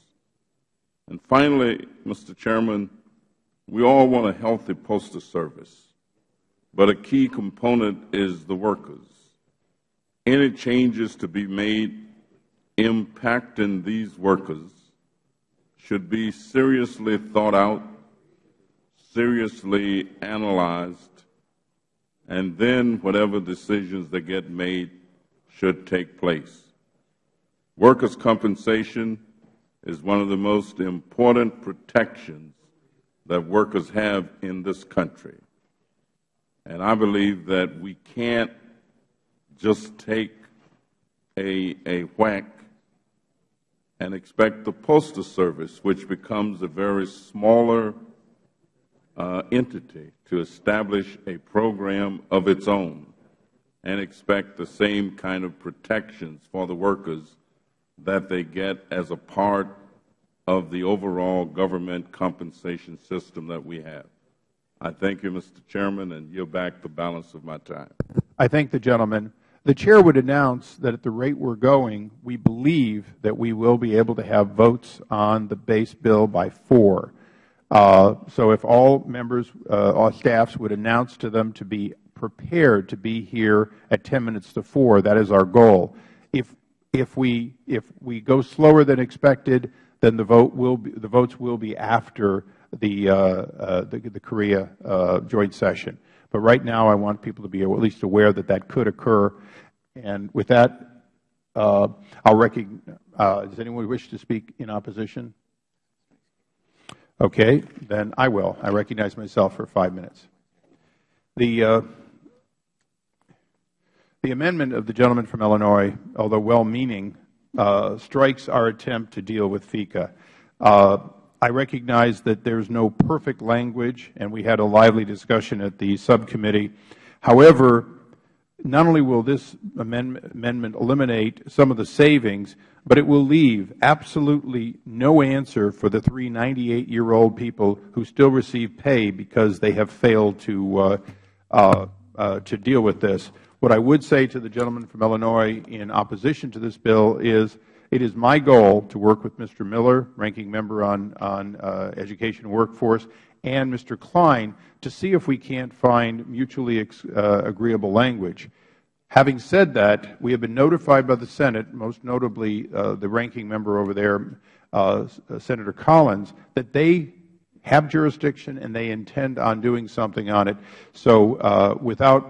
And finally, Mr. Chairman, we all want a healthy postal service. But a key component is the workers. Any changes to be made impacting these workers should be seriously thought out, seriously analyzed, and then whatever decisions that get made should take place. Workers' compensation is one of the most important protections that workers have in this country. And I believe that we can't just take a, a whack and expect the Postal Service, which becomes a very smaller uh, entity, to establish a program of its own and expect the same kind of protections for the workers that they get as a part of the overall government compensation system that we have. I thank you, Mr. Chairman, and yield back the balance of my time. I thank the gentleman. The Chair would announce that at the rate we are going, we believe that we will be able to have votes on the base bill by 4. Uh, so if all members, uh, all staffs would announce to them to be prepared to be here at 10 minutes to 4, that is our goal. If, if, we, if we go slower than expected, then the, vote will be, the votes will be after the, uh, uh, the, the, Korea uh, joint session. But right now I want people to be at least aware that that could occur. And with that, uh, I'll recognize, uh, does anyone wish to speak in opposition? Okay, then I will. I recognize myself for five minutes. The, uh, The amendment of the gentleman from Illinois, although well-meaning, strikes our attempt to deal with FECA. I recognize that there is no perfect language, and we had a lively discussion at the subcommittee. However, not only will this amendment eliminate some of the savings, but it will leave absolutely no answer for the three 98-year-old people who still receive pay because they have failed uh, uh, uh, to deal with this. What I would say to the gentleman from Illinois in opposition to this bill is it is my goal to work with Mr. Miller, Ranking Member on, uh, Education and Workforce, and Mr. Kline to see if we can't find mutually uh, agreeable language. Having said that, we have been notified by the Senate, most notably uh, the ranking member over there, Senator Collins, that they have jurisdiction and they intend on doing something on it. So without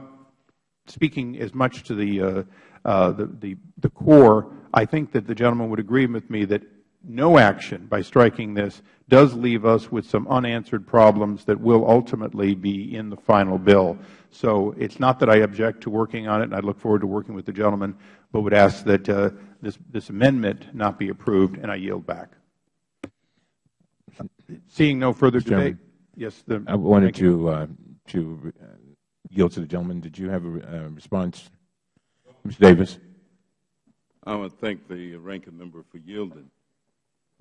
speaking as much to the, the, the, the core, I think that the gentleman would agree with me that no action by striking this does leave us with some unanswered problems that will ultimately be in the final bill. So it is not that I object to working on it, and I look forward to working with the gentleman, but would ask that uh, this, this amendment not be approved, and I yield back. Seeing no further debate. Yes, I wanted to, uh, to uh, yield to the gentleman. Did you have a uh, response? Mr. Davis. I want to thank the ranking member for yielding.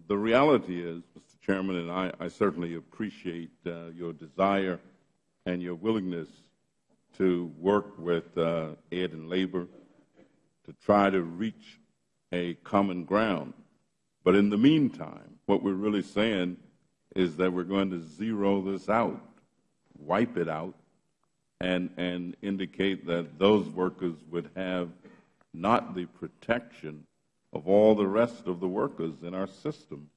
The reality is, Mr. Chairman, and I, I certainly appreciate uh, your desire and your willingness to work with uh, Ed and Labor to try to reach a common ground. But in the meantime, what we're really saying is that we're going to zero this out, wipe it out, and, and indicate that those workers would have not the protection of all the rest of the workers in our system.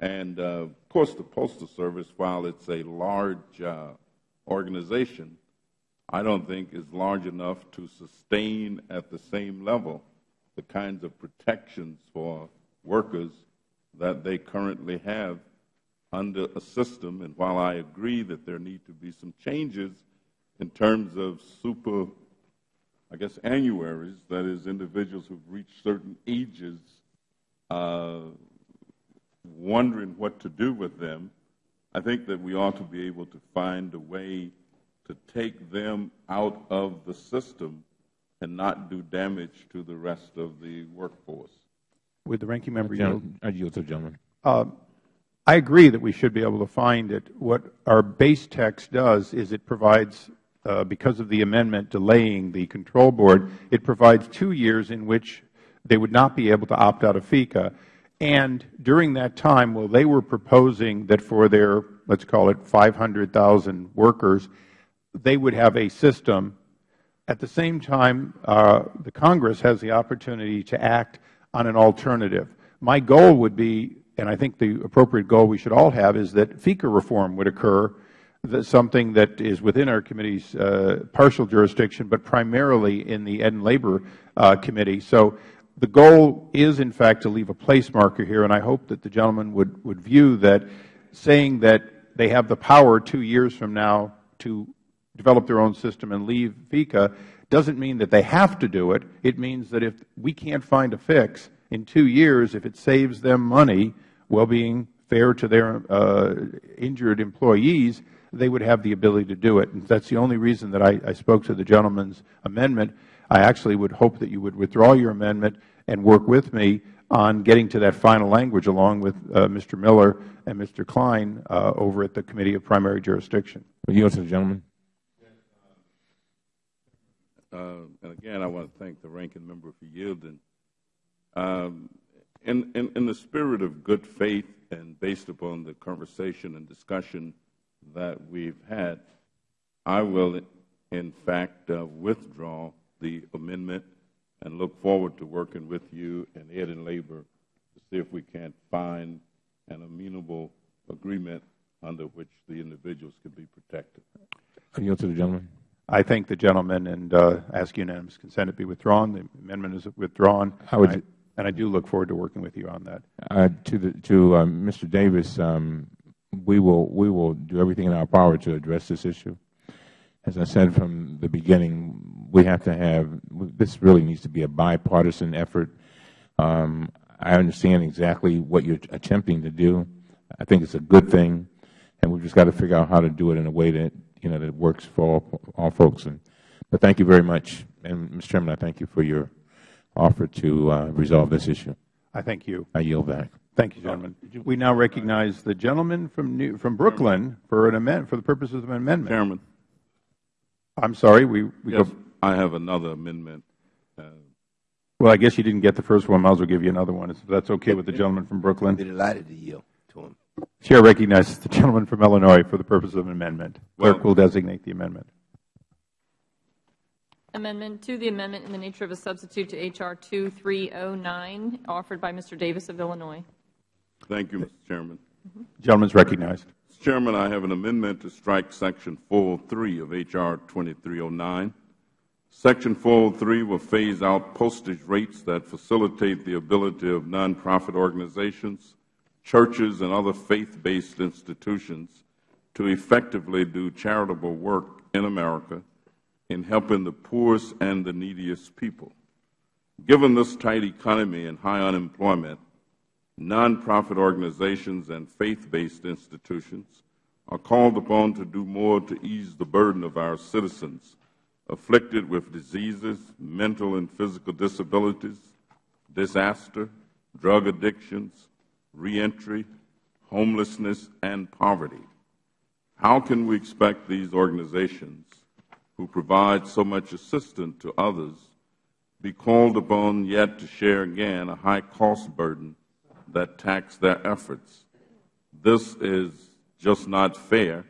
And, uh, of course, the Postal Service, while it's a large uh, organization, I don't think is large enough to sustain at the same level the kinds of protections for workers that they currently have under a system. And while I agree that there need to be some changes in terms of super I guess, annuaries, that is, individuals who have reached certain ages, uh, wondering what to do with them, I think that we ought to be able to find a way to take them out of the system and not do damage to the rest of the workforce. With the ranking member yield? I yield to the gentleman. Uh, I agree that we should be able to find it. What our base text does is it provides because of the amendment delaying the control board, it provides two years in which they would not be able to opt out of FECA. And during that time, while they were proposing that for their, let's call it 500,000 workers, they would have a system, at the same time, uh, the Congress has the opportunity to act on an alternative. My goal would be, and I think the appropriate goal we should all have, is that FECA reform would occur something that is within our committee's uh, partial jurisdiction, but primarily in the Ed and Labor uh, Committee. So the goal is, in fact, to leave a place marker here, and I hope that the gentleman would, would view that saying that they have the power two years from now to develop their own system and leave FECA doesn't mean that they have to do it. It means that if we can't find a fix in two years, if it saves them money while being fair to their uh, injured employees, they would have the ability to do it. And that's the only reason that I, I spoke to the gentleman's amendment. I actually would hope that you would withdraw your amendment and work with me on getting to that final language along with uh, Mr. Miller and Mr. Kline uh, over at the Committee of Primary Jurisdiction. Will you answer the gentleman? Uh, and again, I want to thank the ranking member for yielding. Um, in, in, in the spirit of good faith and based upon the conversation and discussion that we've had, I will, in fact, uh, withdraw the amendment and look forward to working with you and Ed and Labor to see if we can't find an amenable agreement under which the individuals can be protected. I yield to the gentleman. I thank the gentleman and uh, ask unanimous consent to be withdrawn. The amendment is withdrawn. I would, and, I, and I do look forward to working with you on that. Uh, to the, to um, Mr. Davis, um, we will, we will do everything in our power to address this issue. As I said from the beginning, we have to have, this really needs to be a bipartisan effort. Um, I understand exactly what you are attempting to do. I think it's a good thing, and we've just got to figure out how to do it in a way that, you know, that works for all, all folks. And, but thank you very much. And, Mr. Chairman, I thank you for your offer to uh, resolve this issue. I thank you. I yield back. Thank you, gentlemen. We now recognize the gentleman from New, from Brooklyn for an amendment, for the purposes of an amendment. Chairman. I'm sorry. We, we yes, go. I have another amendment. Uh, well, I guess you didn't get the first one. Might as well give you another one. If that's okay with the gentleman from Brooklyn. Be delighted to yield to him. Chair recognizes the gentleman from Illinois for the purpose of an amendment. Clerk will designate the amendment. Amendment to the amendment in the nature of a substitute to H.R. 2309, offered by Mr. Davis of Illinois. Thank you, Mr. Chairman. The gentleman is recognized. Mr. Chairman, I have an amendment to strike Section 403 of H.R. 2309. Section 403 will phase out postage rates that facilitate the ability of nonprofit organizations, churches, and other faith-based institutions to effectively do charitable work in America in helping the poorest and the neediest people. Given this tight economy and high unemployment, nonprofit organizations and faith-based institutions are called upon to do more to ease the burden of our citizens afflicted with diseases, mental and physical disabilities, disaster, drug addictions, reentry, homelessness, and poverty. How can we expect these organizations who provide so much assistance to others, be called upon yet to share again a high cost burden that tax their efforts. This is just not fair,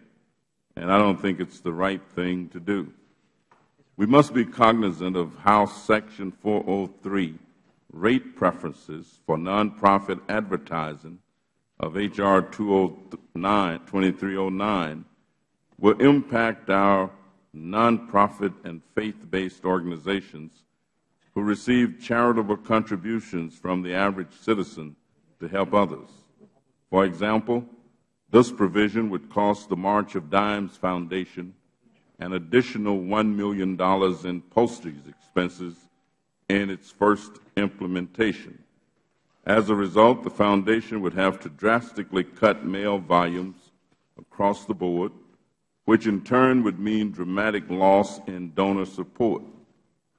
and I don't think it's the right thing to do. We must be cognizant of how Section 403 rate preferences for nonprofit advertising of H.R. 2309 will impact our nonprofit and faith-based organizations who receive charitable contributions from the average citizen to help others. For example, this provision would cost the March of Dimes Foundation an additional $1 million in postage expenses in its first implementation. As a result, the Foundation would have to drastically cut mail volumes across the board which in turn would mean dramatic loss in donor support.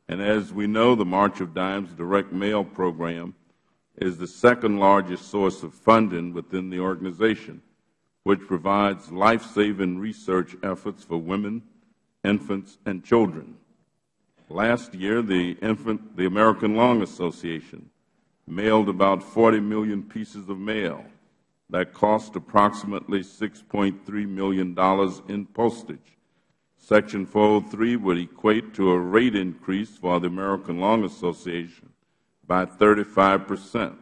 And as we know, the March of Dimes direct mail program is the second largest source of funding within the organization, which provides life-saving research efforts for women, infants, and children. Last year, the, Infant, the American Lung Association mailed about 40 million pieces of mail that cost approximately $6.3 million in postage. Section 403 would equate to a rate increase for the American Lung Association by 35 percent.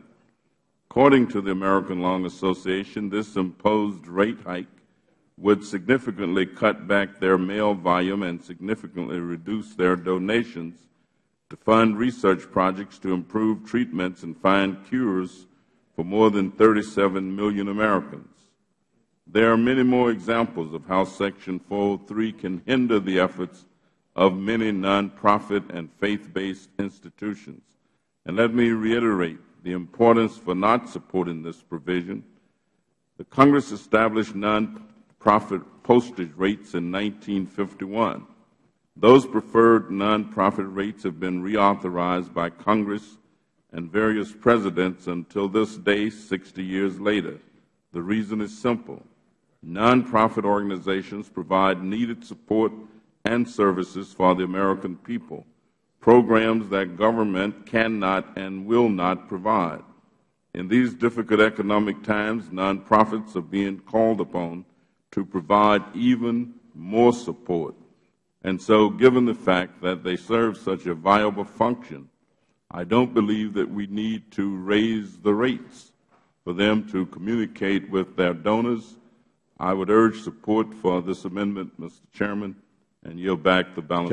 According to the American Lung Association, this imposed rate hike would significantly cut back their mail volume and significantly reduce their donations to fund research projects to improve treatments and find cures for more than 37 million Americans. There are many more examples of how Section 403 can hinder the efforts of many nonprofit and faith-based institutions. And let me reiterate the importance for not supporting this provision. The Congress established nonprofit postage rates in 1951. Those preferred nonprofit rates have been reauthorized by Congress and various presidents until this day 60 years later. The reason is simple. Nonprofit organizations provide needed support and services for the American people, programs that government cannot and will not provide. In these difficult economic times, nonprofits are being called upon to provide even more support. And so, given the fact that they serve such a viable function, I don't believe that we need to raise the rates for them to communicate with their donors. I would urge support for this amendment, Mr. Chairman, and yield back the balance.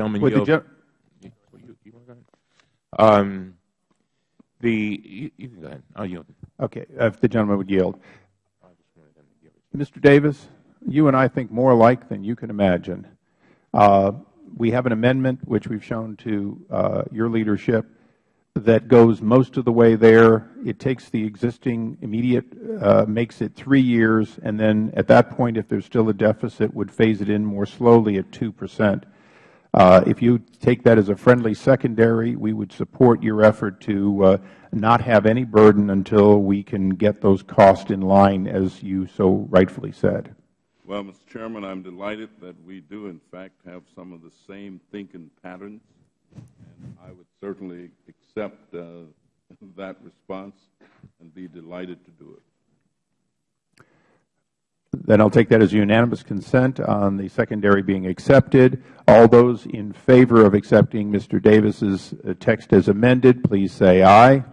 Gentleman, yield. Um, the, you, you, can go ahead. I'll yield. Okay. If the gentleman would yield. Mr. Davis, you and I think more alike than you can imagine. Uh, we have an amendment, which we've shown to uh, your leadership, that goes most of the way there. It takes the existing immediate, uh, makes it three years, and then at that point, if there's still a deficit, would phase it in more slowly at 2 percent. Uh, if you take that as a friendly secondary, we would support your effort to uh, not have any burden until we can get those costs in line, as you so rightfully said. Well, Mr. Chairman, I'm delighted that we do, in fact, have some of the same thinking patterns, and I would certainly accept uh, that response and be delighted to do it. Then I'll take that as unanimous consent on the secondary being accepted. All those in favor of accepting Mr. Davis's uh, text as amended, please say aye.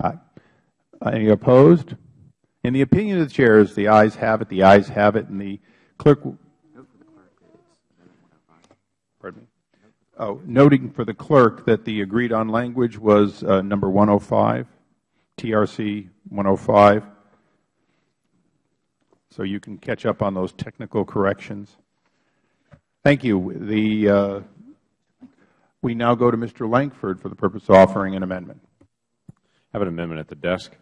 Aye. Any opposed? In the opinion of the chairs, the ayes have it, the ayes have it, and the clerk Pardon me? Oh, noting for the clerk that the agreed on language was uh, number 105, TRC 105. So you can catch up on those technical corrections. Thank you. The, uh, we now go to Mr. Lankford for the purpose of offering an amendment. I have an amendment at the desk.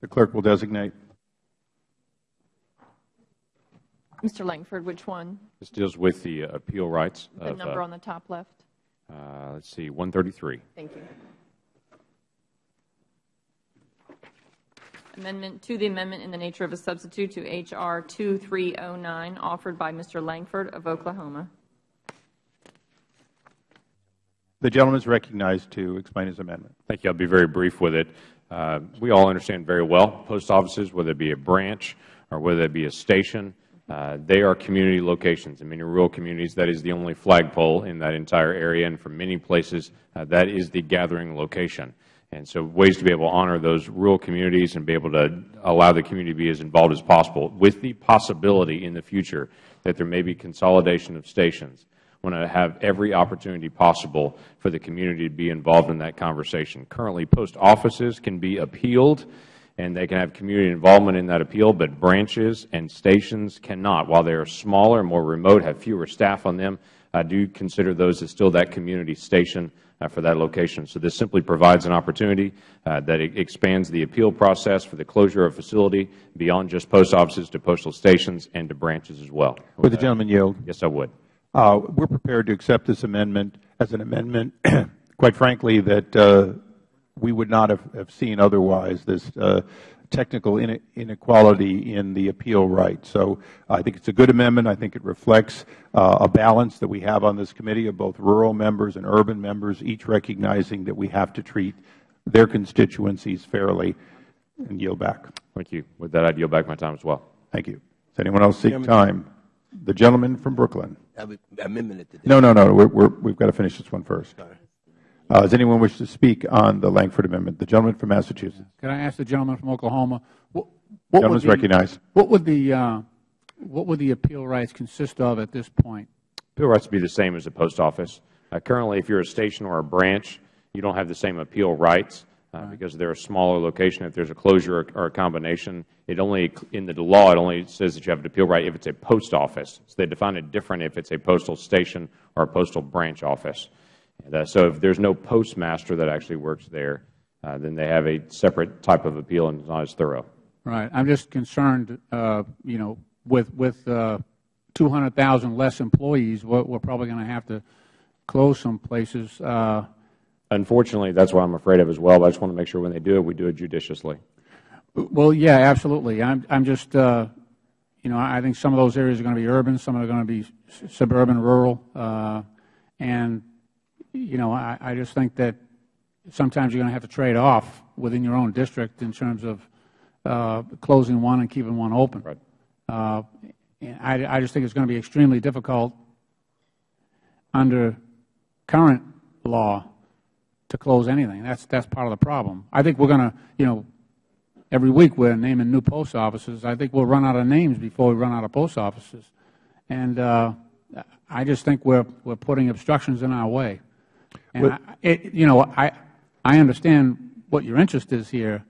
The clerk will designate. Mr. Lankford, which one? This deals with the uh, appeal rights. The of, number uh, on the top left. Uh, let's see, 133. Thank you. Amendment to the amendment in the nature of a substitute to H.R. 2309, offered by Mr. Lankford of Oklahoma. The gentleman is recognized to explain his amendment. Thank you. I'll be very brief with it. Uh, we all understand very well post offices, whether it be a branch or whether it be a station, uh, they are community locations. In many rural communities, that is the only flagpole in that entire area, and for many places, uh, that is the gathering location. And so ways to be able to honor those rural communities and be able to allow the community to be as involved as possible, with the possibility in the future that there may be consolidation of stations. I want to have every opportunity possible for the community to be involved in that conversation. Currently, post offices can be appealed and they can have community involvement in that appeal, but branches and stations cannot. While they are smaller, more remote, have fewer staff on them, I do consider those as still that community station uh, for that location. So this simply provides an opportunity uh, that expands the appeal process for the closure of facility beyond just post offices to postal stations and to branches as well. Would the gentleman yield? Yes, I would. Uh, we are prepared to accept this amendment as an amendment, quite frankly, that uh, we would not have, have seen otherwise, this uh, technical inequality in the appeal right. So I think it's a good amendment. I think it reflects uh, a balance that we have on this committee of both rural members and urban members, each recognizing that we have to treat their constituencies fairly and yield back. Thank you. With that, I yield back my time as well. Thank you. Does anyone else seek time? The gentleman from Brooklyn. Amendment. No, no, no. We're, we're, we've got to finish this one first. Uh, does anyone wish to speak on the Lankford Amendment? The gentleman from Massachusetts. Can I ask the gentleman from Oklahoma? What, what gentleman is recognized. What would the uh, what would the appeal rights consist of at this point? Appeal rights would be the same as the post office. Uh, currently, if you're a station or a branch, you don't have the same appeal rights uh, because they're a smaller location. If there's a closure or, a combination, it only in the law it only says that you have an appeal right if it's a post office. So they define it different if it's a postal station or a postal branch office. Uh, so if there is no postmaster that actually works there, uh, then they have a separate type of appeal and it's not as thorough. Right. I'm just concerned, uh, you know, with with uh, 200,000 less employees, we're, we're probably going to have to close some places. Uh, Unfortunately, that's what I'm afraid of as well. But I just want to make sure when they do it, we do it judiciously. Well, yeah, absolutely. I'm I'm just, uh, you know, I think some of those areas are going to be urban, some are going to be suburban, rural, and you know, I, I just think that sometimes you're going to have to trade off within your own district in terms of uh, closing one and keeping one open. Right. Uh, I, I just think it's going to be extremely difficult under current law to close anything. That's that's part of the problem. I think we're going to, you know, every week we're naming new post offices. I think we'll run out of names before we run out of post offices, and uh, I just think we're we're putting obstructions in our way. And I, it, you know, I, I understand what your interest is here,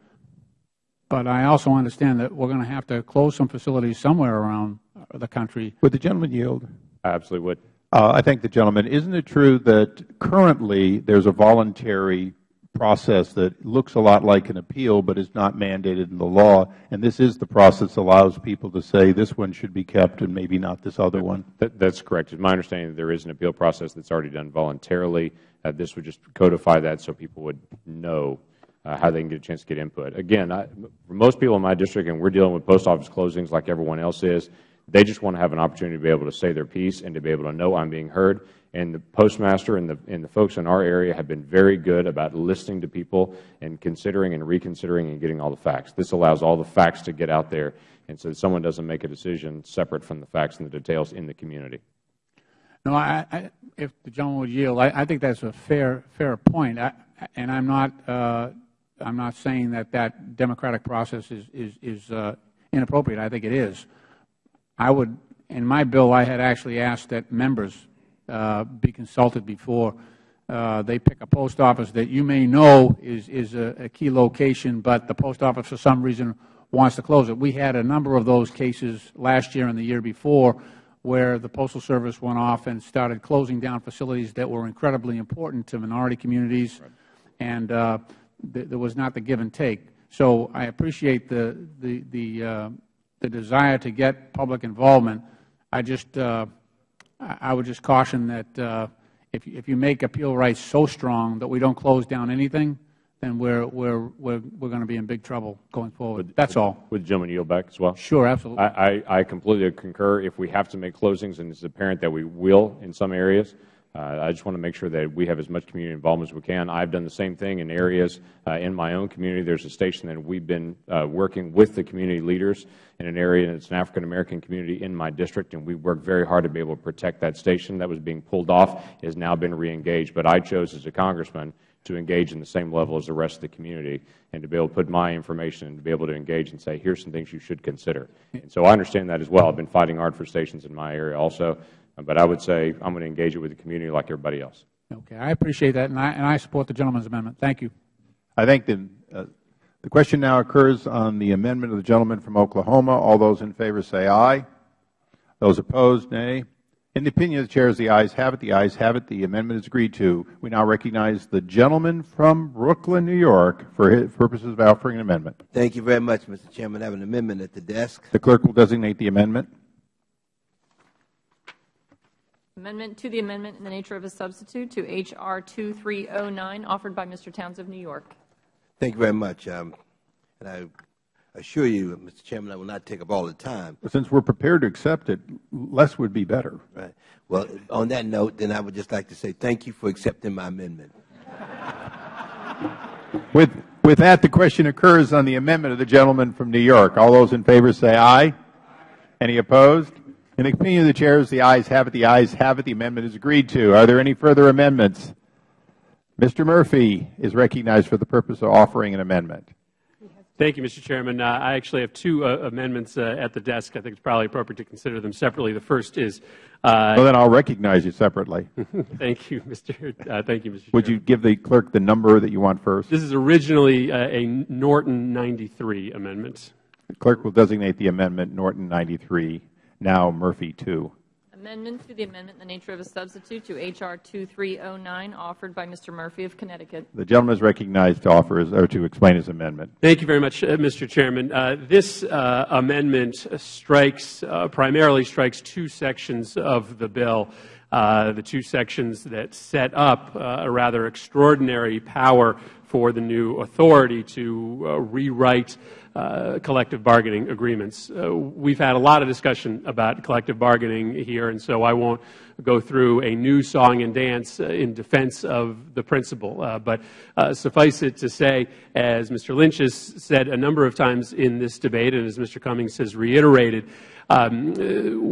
but I also understand that we're going to have to close some facilities somewhere around the country. Would the gentleman yield? I absolutely would. Uh, I thank the gentleman. Isn't it true that currently there is a voluntary process that looks a lot like an appeal but is not mandated in the law, and this is the process that allows people to say this one should be kept and maybe not this other one? That is correct. It is my understanding that there is an appeal process that is already done voluntarily. Uh, this would just codify that so people would know uh, how they can get a chance to get input. Again, for most people in my district, and we are dealing with post office closings like everyone else is, they just want to have an opportunity to be able to say their piece and to be able to know I am being heard. And the postmaster and the, and the folks in our area have been very good about listening to people and considering and reconsidering and getting all the facts. This allows all the facts to get out there, and so someone doesn't make a decision separate from the facts and the details in the community. No, I, I, if the gentleman would yield, I, I think that's a fair fair point, and I'm not uh, I'm not saying that that democratic process is is, is uh, inappropriate. I think it is. I would, in my bill, I had actually asked that members uh, be consulted before uh, they pick a post office that you may know is, is a, a, key location, but the post office for some reason wants to close it. We had a number of those cases last year and the year before where the Postal Service went off and started closing down facilities that were incredibly important to minority communities, and uh, th there was not the give and take. So I appreciate the the the, the, desire to get public involvement. I just, uh, I would just caution that uh, if, if you make appeal rights so strong that we don't close down anything, then we're, we're, we're, we're going to be in big trouble going forward. Would, That's all. Would the gentleman yield back as well? Sure, absolutely. I, I, I completely concur. If we have to make closings, and it's apparent that we will in some areas, I just want to make sure that we have as much community involvement as we can. I have done the same thing in areas uh, in my own community. There is a station that we have been uh, working with the community leaders in an area, and it is an African American community in my district, and we worked very hard to be able to protect that station that was being pulled off. It has now been reengaged. But I chose as a congressman to engage in the same level as the rest of the community and to be able to put my information and to be able to engage and say, here are some things you should consider. And so I understand that as well. I have been fighting hard for stations in my area also. But I would say I'm going to engage it with the community like everybody else. Okay. I appreciate that, and I, and I support the gentleman's amendment. Thank you. I think the, uh, the question now occurs on the amendment of the gentleman from Oklahoma. All those in favor say aye. Those opposed, nay. In the opinion of the Chair, as the ayes have it, the ayes have it. The amendment is agreed to. We now recognize the gentleman from Brooklyn, New York, for purposes of offering an amendment. Thank you very much, Mr. Chairman. I have an amendment at the desk. The clerk will designate the amendment. Amendment to the amendment in the nature of a substitute to H.R. 2309, offered by Mr. Towns of New York. Thank you very much. Um, and I assure you, Mr. Chairman, I will not take up all the time. Well, since we're prepared to accept it, less would be better. Right. Well, on that note, then I would just like to say thank you for accepting my amendment. with, with that, the question occurs on the amendment of the gentleman from New York. All those in favor say aye. Any opposed? In the opinion of the chairs, the ayes have it. The ayes have it. The amendment is agreed to. Are there any further amendments? Mr. Murphy is recognized for the purpose of offering an amendment. Thank you, Mr. Chairman. Uh, I actually have two uh, amendments uh, at the desk. I think it's probably appropriate to consider them separately. The first is. Uh, well, then I'll recognize you separately. thank you, Mr. Uh, thank you, Mr. Would Chairman. you give the clerk the number that you want first? This is originally uh, a Norton 93 amendment. The clerk will designate the amendment Norton 93 now Murphy 2. Amendment to the amendment in the nature of a substitute to H.R. 2309, offered by Mr. Murphy of Connecticut. The gentleman is recognized to offer his, or to explain his amendment. Thank you very much, uh, Mr. Chairman. Uh, this uh, amendment strikes, uh, primarily strikes two sections of the bill. Uh, the two sections that set up uh, a rather extraordinary power for the new authority to rewrite collective bargaining agreements. Uh, we've had a lot of discussion about collective bargaining here, and so I won't go through a new song and dance uh, in defense of the principle. Uh, but uh, suffice it to say, as Mr. Lynch has said a number of times in this debate, and as Mr. Cummings has reiterated, um,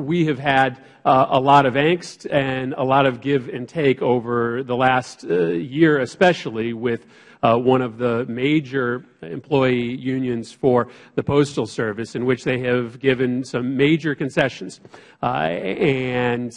we have had uh, a lot of angst and a lot of give and take over the last uh, year, especially with uh, one of the major employee unions for the Postal Service, in which they have given some major concessions. Uh, and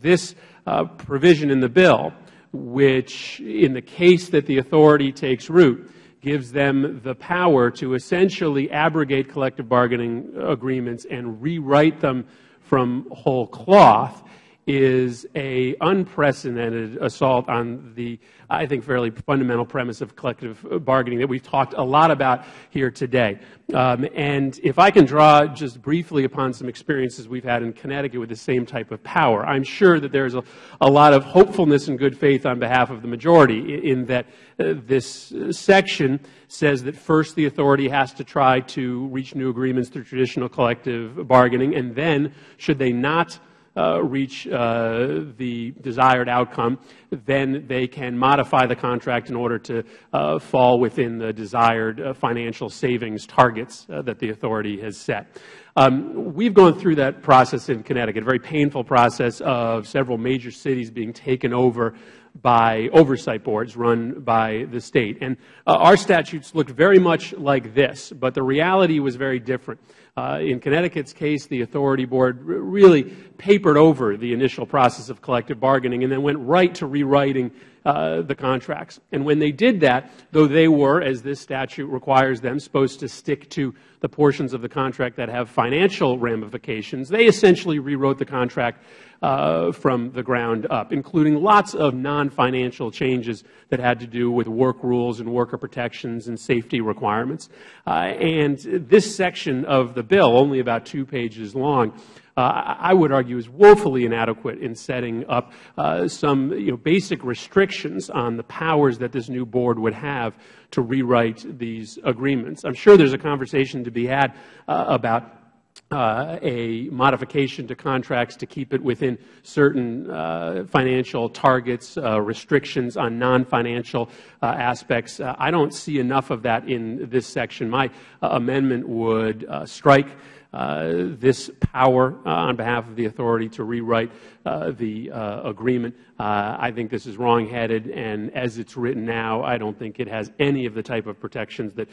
this uh, provision in the bill, which in the case that the authority takes root, gives them the power to essentially abrogate collective bargaining agreements and rewrite them from whole cloth is a unprecedented assault on the, I think, fairly fundamental premise of collective bargaining that we've talked a lot about here today. Um, and if I can draw just briefly upon some experiences we've had in Connecticut with the same type of power, I'm sure that there's a, a lot of hopefulness and good faith on behalf of the majority in that uh, this section says that first the authority has to try to reach new agreements through traditional collective bargaining, and then, should they not reach uh, the desired outcome, then they can modify the contract in order to uh, fall within the desired uh, financial savings targets uh, that the authority has set. Um, we've gone through that process in Connecticut, a very painful process of several major cities being taken over by oversight boards run by the state. And uh, our statutes looked very much like this, but the reality was very different. Uh, in Connecticut's case, the authority board really papered over the initial process of collective bargaining and then went right to rewriting the contracts. And when they did that, though they were, as this statute requires them, supposed to stick to the portions of the contract that have financial ramifications, they essentially rewrote the contract uh, from the ground up, including lots of non-financial changes that had to do with work rules and worker protections and safety requirements. Uh, and this section of the bill, only about two pages long, uh, I would argue is woefully inadequate in setting up uh, some basic restrictions on the powers that this new board would have to rewrite these agreements. I'm sure there's a conversation to be had uh, about uh, a modification to contracts to keep it within certain uh, financial targets, uh, restrictions on non-financial uh, aspects. Uh, I don't see enough of that in this section. My uh, amendment would strike uh, Uh, this power uh, on behalf of the authority to rewrite uh, the uh, agreement. Uh, I think this is wrongheaded, and as it's written now, I don't think it has any of the type of protections that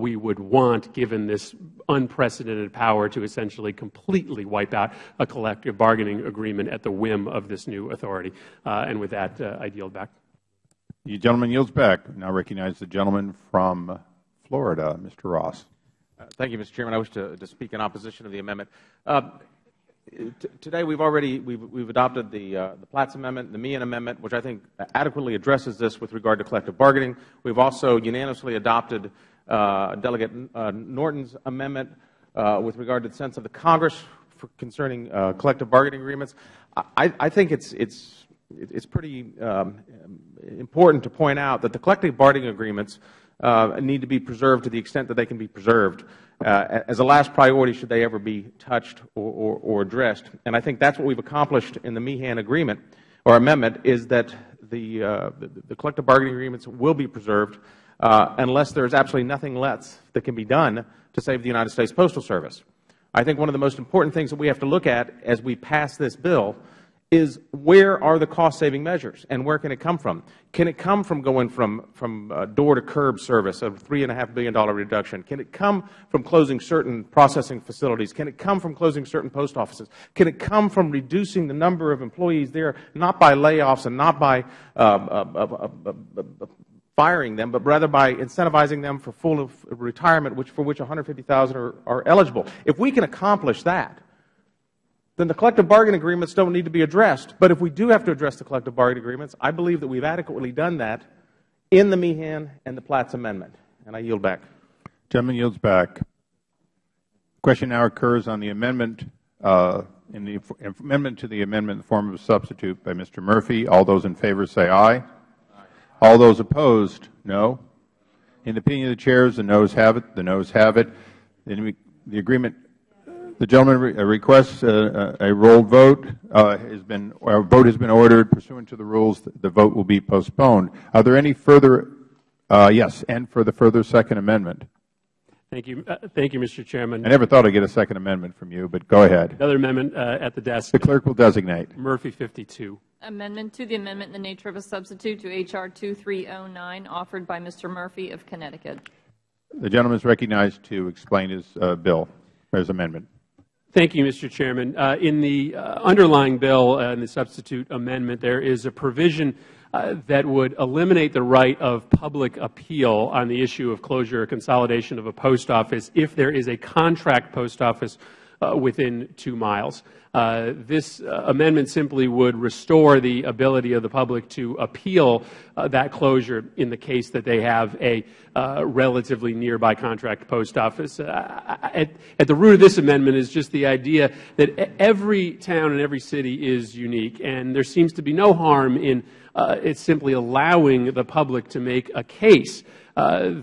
we would want given this unprecedented power to essentially completely wipe out a collective bargaining agreement at the whim of this new authority. and with that, I yield back. The gentleman yields back. Now recognize the gentleman from Florida, Mr. Ross. Uh, thank you, Mr. Chairman. I wish to, to speak in opposition of the amendment. Uh, today we've already we've, we've adopted the, uh, the Platts Amendment, the Meehan Amendment, which I think adequately addresses this with regard to collective bargaining. We've also unanimously adopted uh, Delegate uh, Norton's amendment uh, with regard to the sense of the Congress concerning collective bargaining agreements. I, I think it's, it's, it's pretty um, important to point out that the collective bargaining agreements need to be preserved to the extent that they can be preserved uh, as a last priority should they ever be touched or, addressed. And I think that's what we've accomplished in the Meehan agreement or amendment is that the, uh, the, collective bargaining agreements will be preserved uh, unless there is absolutely nothing less that can be done to save the United States Postal Service. I think one of the most important things that we have to look at as we pass this bill is where are the cost-saving measures and where can it come from? Can it come from going from, from uh, door-to-curb service of $3.5 billion reduction? Can it come from closing certain processing facilities? Can it come from closing certain post offices? Can it come from reducing the number of employees there, not by layoffs and not by uh, uh, firing them, but rather by incentivizing them for full retirement, which, for which 150,000 are, are eligible? If we can accomplish that, then the collective bargaining agreements don't need to be addressed. But if we do have to address the collective bargaining agreements, I believe that we have adequately done that in the Meehan and the Platts Amendment. And I yield back. Gentleman yields back. Question now occurs on the amendment uh, in the amendment to the amendment in the form of a substitute by Mr. Murphy. All those in favor say aye. aye. All those opposed, no. In the opinion of the chairs, the noes have it. The noes have it. The agreement the gentleman re uh, requests a, a roll vote. Uh, has been, a vote has been ordered pursuant to the rules. The vote will be postponed. Are there any further? Uh, yes, and for the further second amendment. Thank you. Uh, thank you, Mr. Chairman. I never thought I'd get a second amendment from you, but go ahead. Another amendment uh, at the desk. The clerk will designate. Murphy 52. Amendment to the amendment in the nature of a substitute to H.R. 2309, offered by Mr. Murphy of Connecticut. The gentleman is recognized to explain his uh, bill, his amendment. Thank you, Mr. Chairman. Uh, in the uh, underlying bill uh, in the substitute amendment, there is a provision uh, that would eliminate the right of public appeal on the issue of closure or consolidation of a post office if there is a contract post office within two miles. This amendment simply would restore the ability of the public to appeal that closure in the case that they have a relatively nearby contract post office. At, the root of this amendment is just the idea that every town and every city is unique, and there seems to be no harm in uh, simply allowing the public to make a case uh,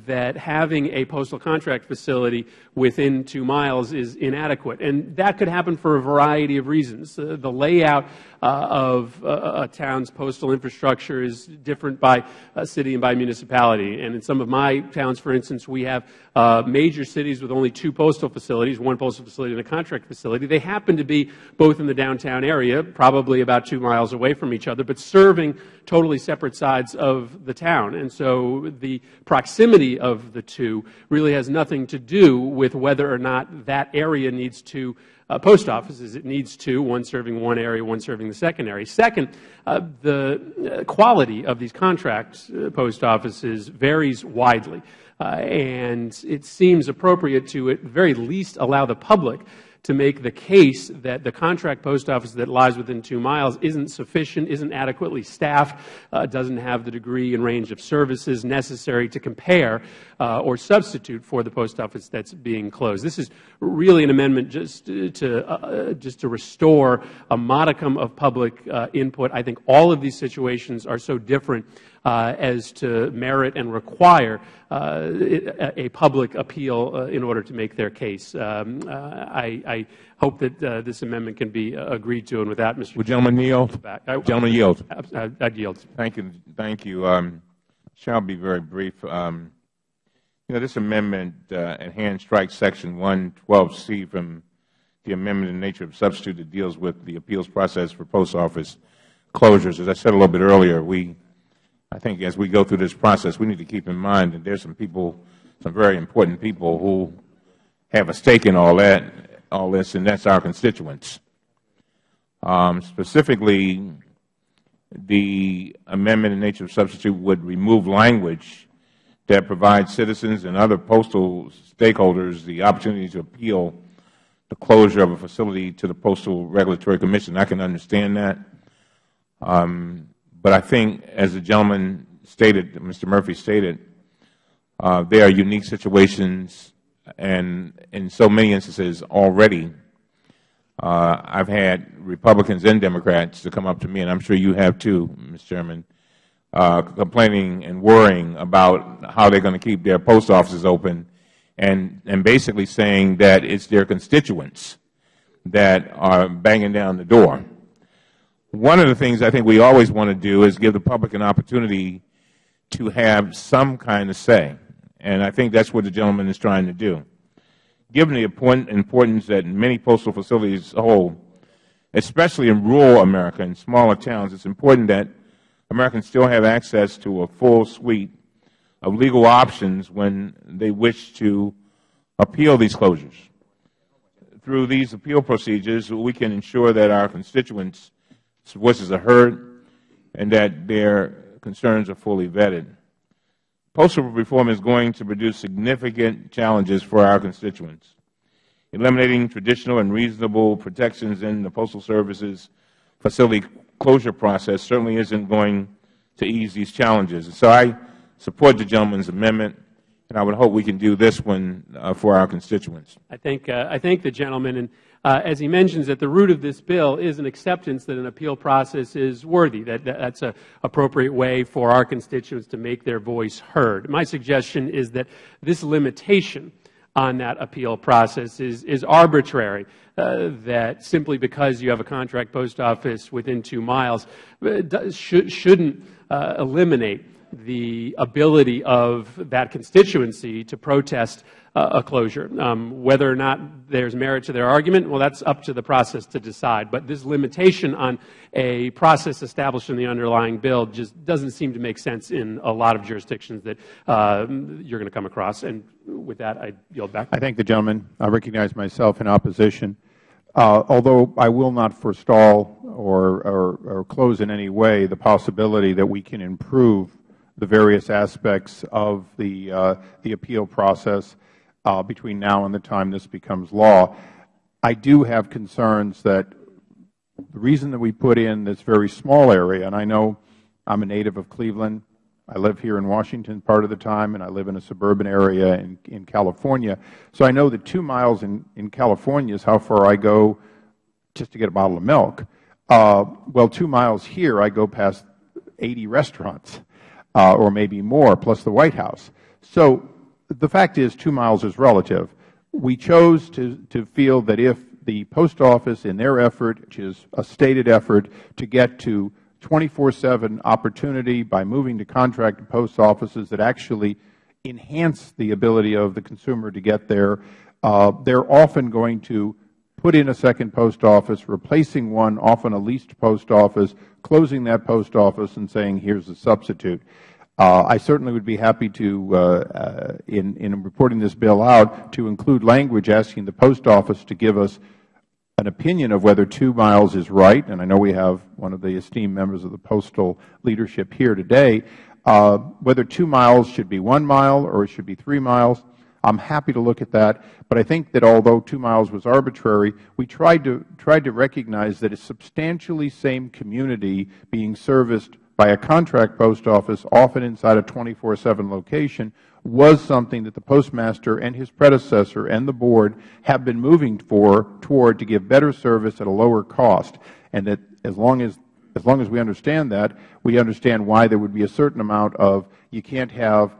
that having a postal contract facility within two miles is inadequate. And that could happen for a variety of reasons. Uh, the layout uh, of uh, a town's postal infrastructure is different by city and by municipality. And in some of my towns, for instance, we have uh, major cities with only two postal facilities, one postal facility and a contract facility. They happen to be both in the downtown area, probably about two miles away from each other, but serving totally separate sides of the town. And so the proximity of the two really has nothing to do with whether or not that area needs uh, post offices. It needs two, one serving one area, one serving the second area. Second, uh, the uh, quality of these contract uh, post offices varies widely. Uh, and it seems appropriate to at very least allow the public to make the case that the contract post office that lies within two miles isn't sufficient, isn't adequately staffed, uh, doesn't have the degree and range of services necessary to compare uh, or substitute for the post office that's being closed. This is really an amendment just to, uh, just to restore a modicum of public uh, input. I think all of these situations are so different uh, as to merit and require uh, a public appeal uh, in order to make their case. Um, I, I, hope that this amendment can be agreed to, and with that, Mr. Would gentleman yield? Back. I, gentleman yield. I, would yield. Thank you. Thank you. Um, shall be very brief. Um, you know, this amendment uh, at hand strikes Section 112C from the amendment in nature of substitute that deals with the appeals process for post office closures. As I said a little bit earlier, we I think as we go through this process, we need to keep in mind that there's some people, some very important people who have a stake in all that, all this, and that's our constituents. Um, specifically, the amendment in nature of substitute would remove language that provides citizens and other postal stakeholders the opportunity to appeal the closure of a facility to the Postal Regulatory Commission. I can understand that. Um, but I think, as the gentleman stated, Mr. Murphy stated, uh, there are unique situations, and in so many instances already, uh, I've had Republicans and Democrats to come up to me, and I'm sure you have too, Mr. Chairman, uh, complaining and worrying about how they're going to keep their post offices open, and, and basically saying that it's their constituents that are banging down the door. One of the things I think we always want to do is give the public an opportunity to have some kind of say, and I think that's what the gentleman is trying to do. Given the importance that many postal facilities hold, especially in rural America and smaller towns, it's important that Americans still have access to a full suite of legal options when they wish to appeal these closures. Through these appeal procedures, we can ensure that our constituents voices are heard and that their concerns are fully vetted. Postal reform is going to produce significant challenges for our constituents. Eliminating traditional and reasonable protections in the Postal Service's facility closure process certainly isn't going to ease these challenges. So I support the gentleman's amendment, and I would hope we can do this one uh, for our constituents. I thank, uh, I thank the gentleman. And as he mentions, at the root of this bill is an acceptance that an appeal process is worthy, that, that that's an appropriate way for our constituents to make their voice heard. My suggestion is that this limitation on that appeal process is, is arbitrary, uh, that simply because you have a contract post office within two miles uh, should, shouldn't uh, eliminate the ability of that constituency to protest uh, a closure. Um, whether or not there's merit to their argument, well, that's up to the process to decide. But this limitation on a process established in the underlying bill just doesn't seem to make sense in a lot of jurisdictions that uh, you're going to come across. And with that, I yield back. I thank the gentleman. I recognize myself in opposition. Uh, although I will not forestall or, or, or, close in any way the possibility that we can improve the various aspects of the, uh, the appeal process uh, between now and the time this becomes law. I do have concerns that the reason that we put in this very small area, and I know I am a native of Cleveland, I live here in Washington part of the time, and I live in a suburban area in, California. So I know that two miles in, in California is how far I go just to get a bottle of milk. Uh, well, two miles here, I go past 80 restaurants, or maybe more, plus the White House. So the fact is two miles is relative. We chose to, feel that if the post office in their effort, which is a stated effort to get to 24-7 opportunity by moving to contract post offices that actually enhance the ability of the consumer to get there, uh, they're often going to put in a second post office, replacing one, often a leased post office, closing that post office and saying, here's a substitute. Uh, I certainly would be happy to, uh, uh, in, in reporting this bill out, to include language asking the post office to give us an opinion of whether two miles is right, and I know we have one of the esteemed members of the postal leadership here today, whether two miles should be one mile or it should be three miles. I am happy to look at that, but I think that although two miles was arbitrary, we tried to, tried to recognize that a substantially same community being serviced by a contract post office, often inside a 24-7 location, was something that the postmaster and his predecessor and the board have been moving for toward to give better service at a lower cost, and that as long as as long as we understand that, we understand why there would be a certain amount of you can't have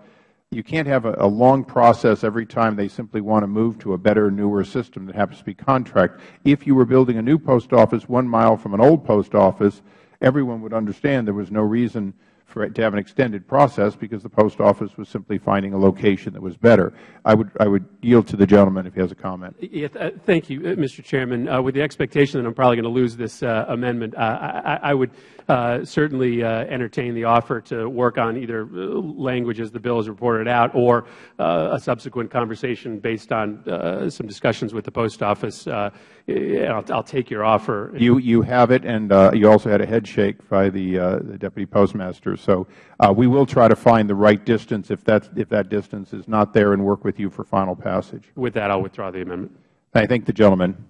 you can't have a, long process every time they simply want to move to a better, newer system that happens to be contract. If you were building a new post office one mile from an old post office, everyone would understand there was no reason for it to have an extended process because the post office was simply finding a location that was better. I would, I would yield to the gentleman if he has a comment. Th thank you, uh, Mr. Chairman. Uh, with the expectation that I'm probably going to lose this uh, amendment, uh, I, would uh, Uh, certainly uh, entertain the offer to work on either uh, language as the bill is reported out or uh, a subsequent conversation based on some discussions with the post office. I'll, I'll, take your offer. You, you have it, and you also had a head shake by the, the deputy postmaster. So we will try to find the right distance if, that's, if that distance is not there and work with you for final passage. With that, I'll withdraw the amendment. I thank the gentleman.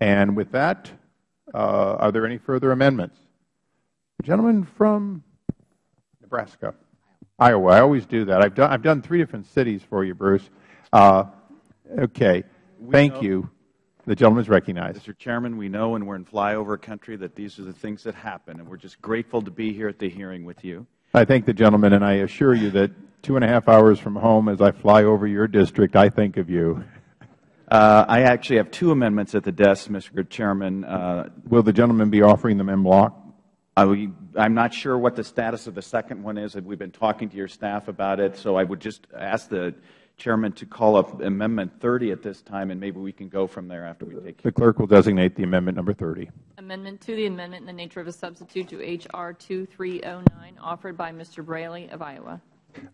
And with that, uh, are there any further amendments? The gentleman from Nebraska, Iowa. I always do that. I've done, I've done three different cities for you, Bruce. Uh, okay. Thank you. The gentleman is recognized. Mr. Chairman, we know when we're in flyover country that these are the things that happen, and we're just grateful to be here at the hearing with you. I thank the gentleman, and I assure you that two and a half hours from home as I fly over your district, I think of you. Uh, I actually have two amendments at the desk, Mr. Chairman. Uh, Will the gentleman be offering them en bloc? I am not sure what the status of the second one is. We've been talking to your staff about it, so I would just ask the Chairman to call up Amendment 30 at this time, and maybe we can go from there after we take The clerk will designate the amendment number 30. Amendment to the amendment in the nature of a substitute to H.R. 2309, offered by Mr. Braley of Iowa.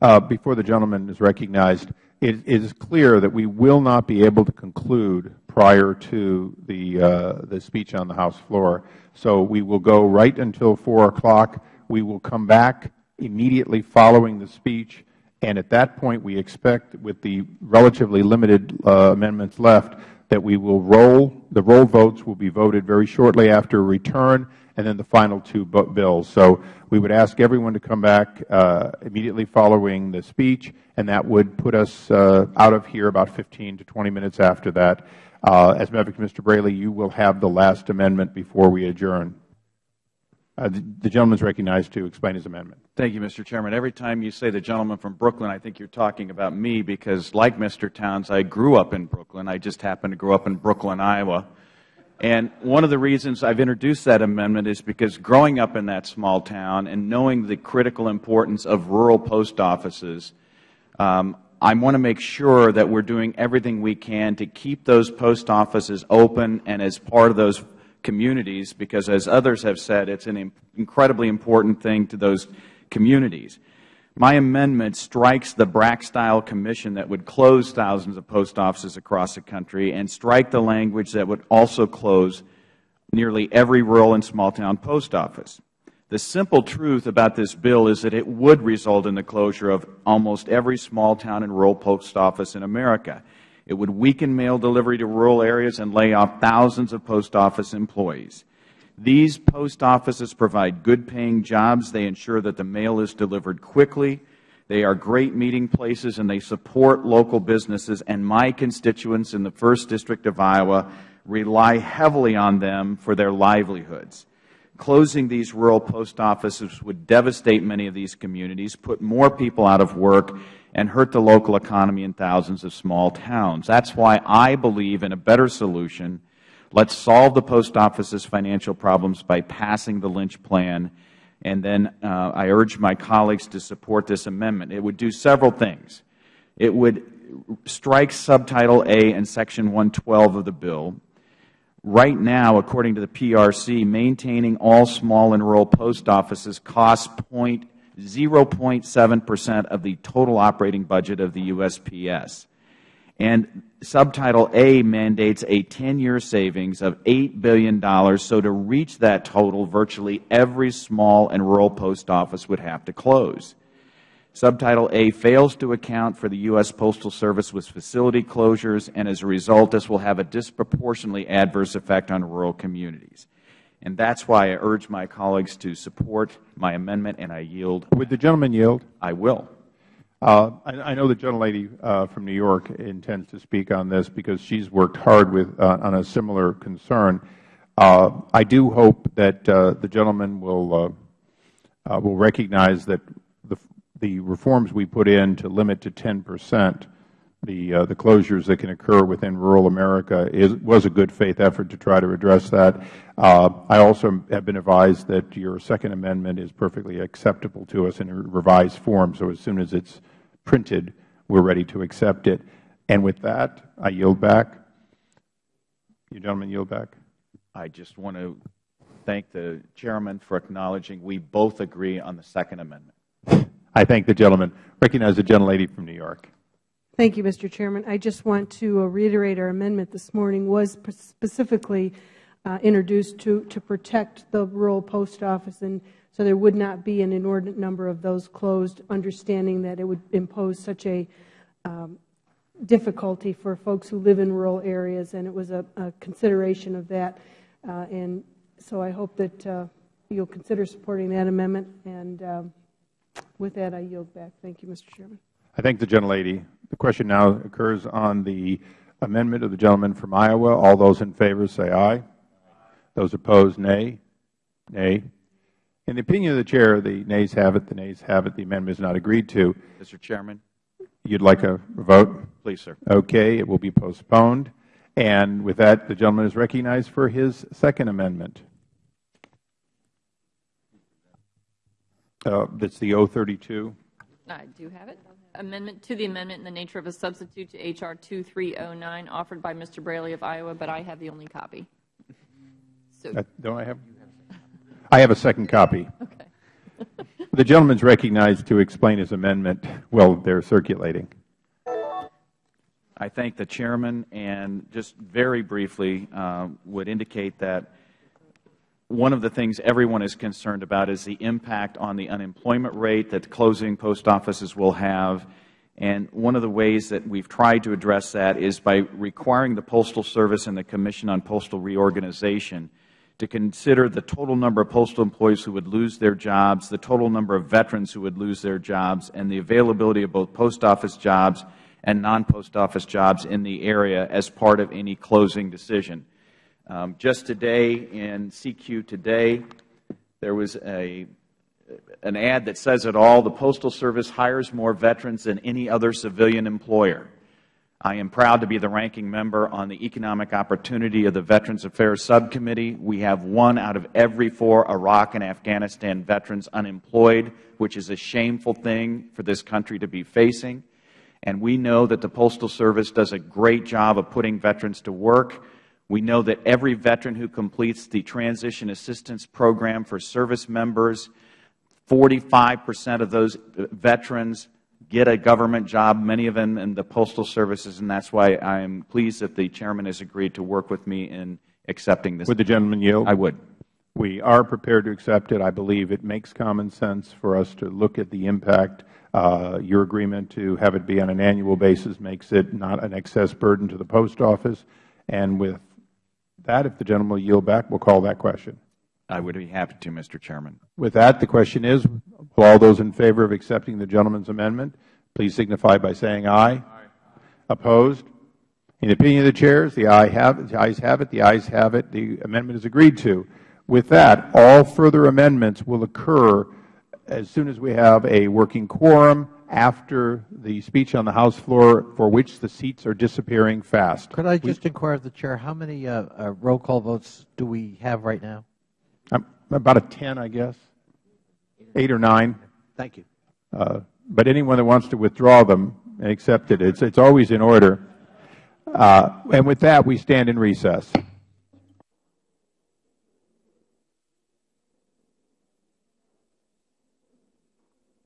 Uh, before the gentleman is recognized, it is clear that we will not be able to conclude prior to the, uh, the speech on the House floor. So we will go right until 4 o'clock. We will come back immediately following the speech, and at that point we expect, with the relatively limited uh, amendments left, that we will roll. The roll votes will be voted very shortly after return, and then the final two bills. So we would ask everyone to come back uh, immediately following the speech, and that would put us uh, out of here about 15 to 20 minutes after that. Uh, as member Mr. Braley, you will have the last amendment before we adjourn. Uh, the, the gentleman is recognized to explain his amendment. Thank you, Mr. Chairman. Every time you say the gentleman from Brooklyn, I think you are talking about me because, like Mr. Towns, I grew up in Brooklyn. I just happened to grow up in Brooklyn, Iowa. And one of the reasons I've introduced that amendment is because growing up in that small town and knowing the critical importance of rural post offices, um, I want to make sure that we're doing everything we can to keep those post offices open and as part of those communities because, as others have said, it's an incredibly important thing to those communities. My amendment strikes the BRAC-style commission that would close thousands of post offices across the country and strike the language that would also close nearly every rural and small-town post office. The simple truth about this bill is that it would result in the closure of almost every small town and rural post office in America. it would weaken mail delivery to rural areas and lay off thousands of post office employees these post offices provide good paying jobs. They ensure that the mail is delivered quickly. They are great meeting places and they support local businesses. And my constituents in the first district of iowa rely heavily on them for their livelihoods. Closing these rural post offices would devastate many of these communities put more people out of work and hurt the local economy in thousands of small towns. That is why i believe in a better solution let us solve the post office's financial problems by passing the lynch plan and then uh, i urge my colleagues to support this amendment. It would do several things. It would strike subtitle a and section one hundred and twelve of the bill. Right now according to the prc maintaining all small and rural post offices costs zero point seven percent of the total operating budget of the usps and subtitle a mandates a ten year savings of $8 billion, so to reach that total virtually every small and rural post office would have to close. Subtitle a fails to account for the u s postal service with facility closures and as a result this will have a disproportionately adverse effect on rural communities. And that is why i urge my colleagues to support my amendment and i yield. Would the gentleman yield? I will I, know the gentlelady uh, from New York intends to speak on this because she has worked hard with, uh, on a similar concern. Uh, I do hope that uh, the gentleman will, uh, will recognize that the, the reforms we put in to limit to 10 percent the, uh, the closures that can occur within rural America is, was a good faith effort to try to address that. Uh, I also have been advised that your second amendment is perfectly acceptable to us in a revised form, so as soon as it's printed, we are ready to accept it. And with that, I yield back. You gentlemen yield back. I just want to thank the chairman for acknowledging we both agree on the second amendment. I thank the gentleman. Recognize the gentlelady from New York. Thank you, Mr. Chairman. I just want to uh, reiterate our amendment this morning was specifically uh, introduced to, to protect the rural post office and so there would not be an inordinate number of those closed, understanding that it would impose such a um, difficulty for folks who live in rural areas, and it was a, a consideration of that. Uh, and so I hope that uh, you'll consider supporting that amendment. And um, with that, I yield back. Thank you, Mr. Chairman. I thank the gentlelady. The question now occurs on the amendment of the gentleman from Iowa. All those in favor say aye. Those opposed, nay. Nay. In the opinion of the chair, the nays have it. The nays have it. The amendment is not agreed to. Mr. Chairman. You'd like a vote? Please, sir. Okay. It will be postponed. And with that, the gentleman is recognized for his second amendment. Uh, that's the 032. I do have it. Amendment to the amendment in the nature of a substitute to H.R. 2309 offered by Mr. Braley of Iowa, but I have the only copy. So, uh, don't I have? I have a second copy. Okay. the gentleman is recognized to explain his amendment while they are circulating. I thank the chairman and just very briefly uh, would indicate that one of the things everyone is concerned about is the impact on the unemployment rate that closing post offices will have. And one of the ways that we have tried to address that is by requiring the Postal Service and the Commission on Postal Reorganization to consider the total number of postal employees who would lose their jobs, the total number of veterans who would lose their jobs, and the availability of both post office jobs and non-post office jobs in the area as part of any closing decision. Um, just today in CQ Today, there was a, an ad that says it all. The Postal Service hires more veterans than any other civilian employer. I am proud to be the ranking member on the Economic Opportunity of the Veterans Affairs Subcommittee. We have one out of every four Iraq and Afghanistan veterans unemployed, which is a shameful thing for this country to be facing. And we know that the Postal Service does a great job of putting veterans to work. We know that every veteran who completes the Transition Assistance Program for service members, 45 percent of those veterans get a government job, many of them in the postal services, and that is why I am pleased that the chairman has agreed to work with me in accepting this. Would the gentleman yield? I would. We are prepared to accept it. I believe it makes common sense for us to look at the impact. Uh, your agreement to have it be on an annual basis makes it not an excess burden to the Post Office. And with that, if the gentleman will yield back, we will call that question. I would be happy to, Mr. Chairman. With that, the question is, will all those in favor of accepting the gentleman's amendment, please signify by saying aye. aye. Opposed? In the opinion of the chairs, the, aye have, the ayes have it. The ayes have it. The amendment is agreed to. With that, all further amendments will occur as soon as we have a working quorum after the speech on the House floor for which the seats are disappearing fast. Could I just inquire of the Chair, how many uh, uh, roll call votes do we have right now? About a 10, I guess. Eight or nine. Thank you. Uh, but anyone that wants to withdraw them and accept it, it's, always in order. Uh, and with that, we stand in recess.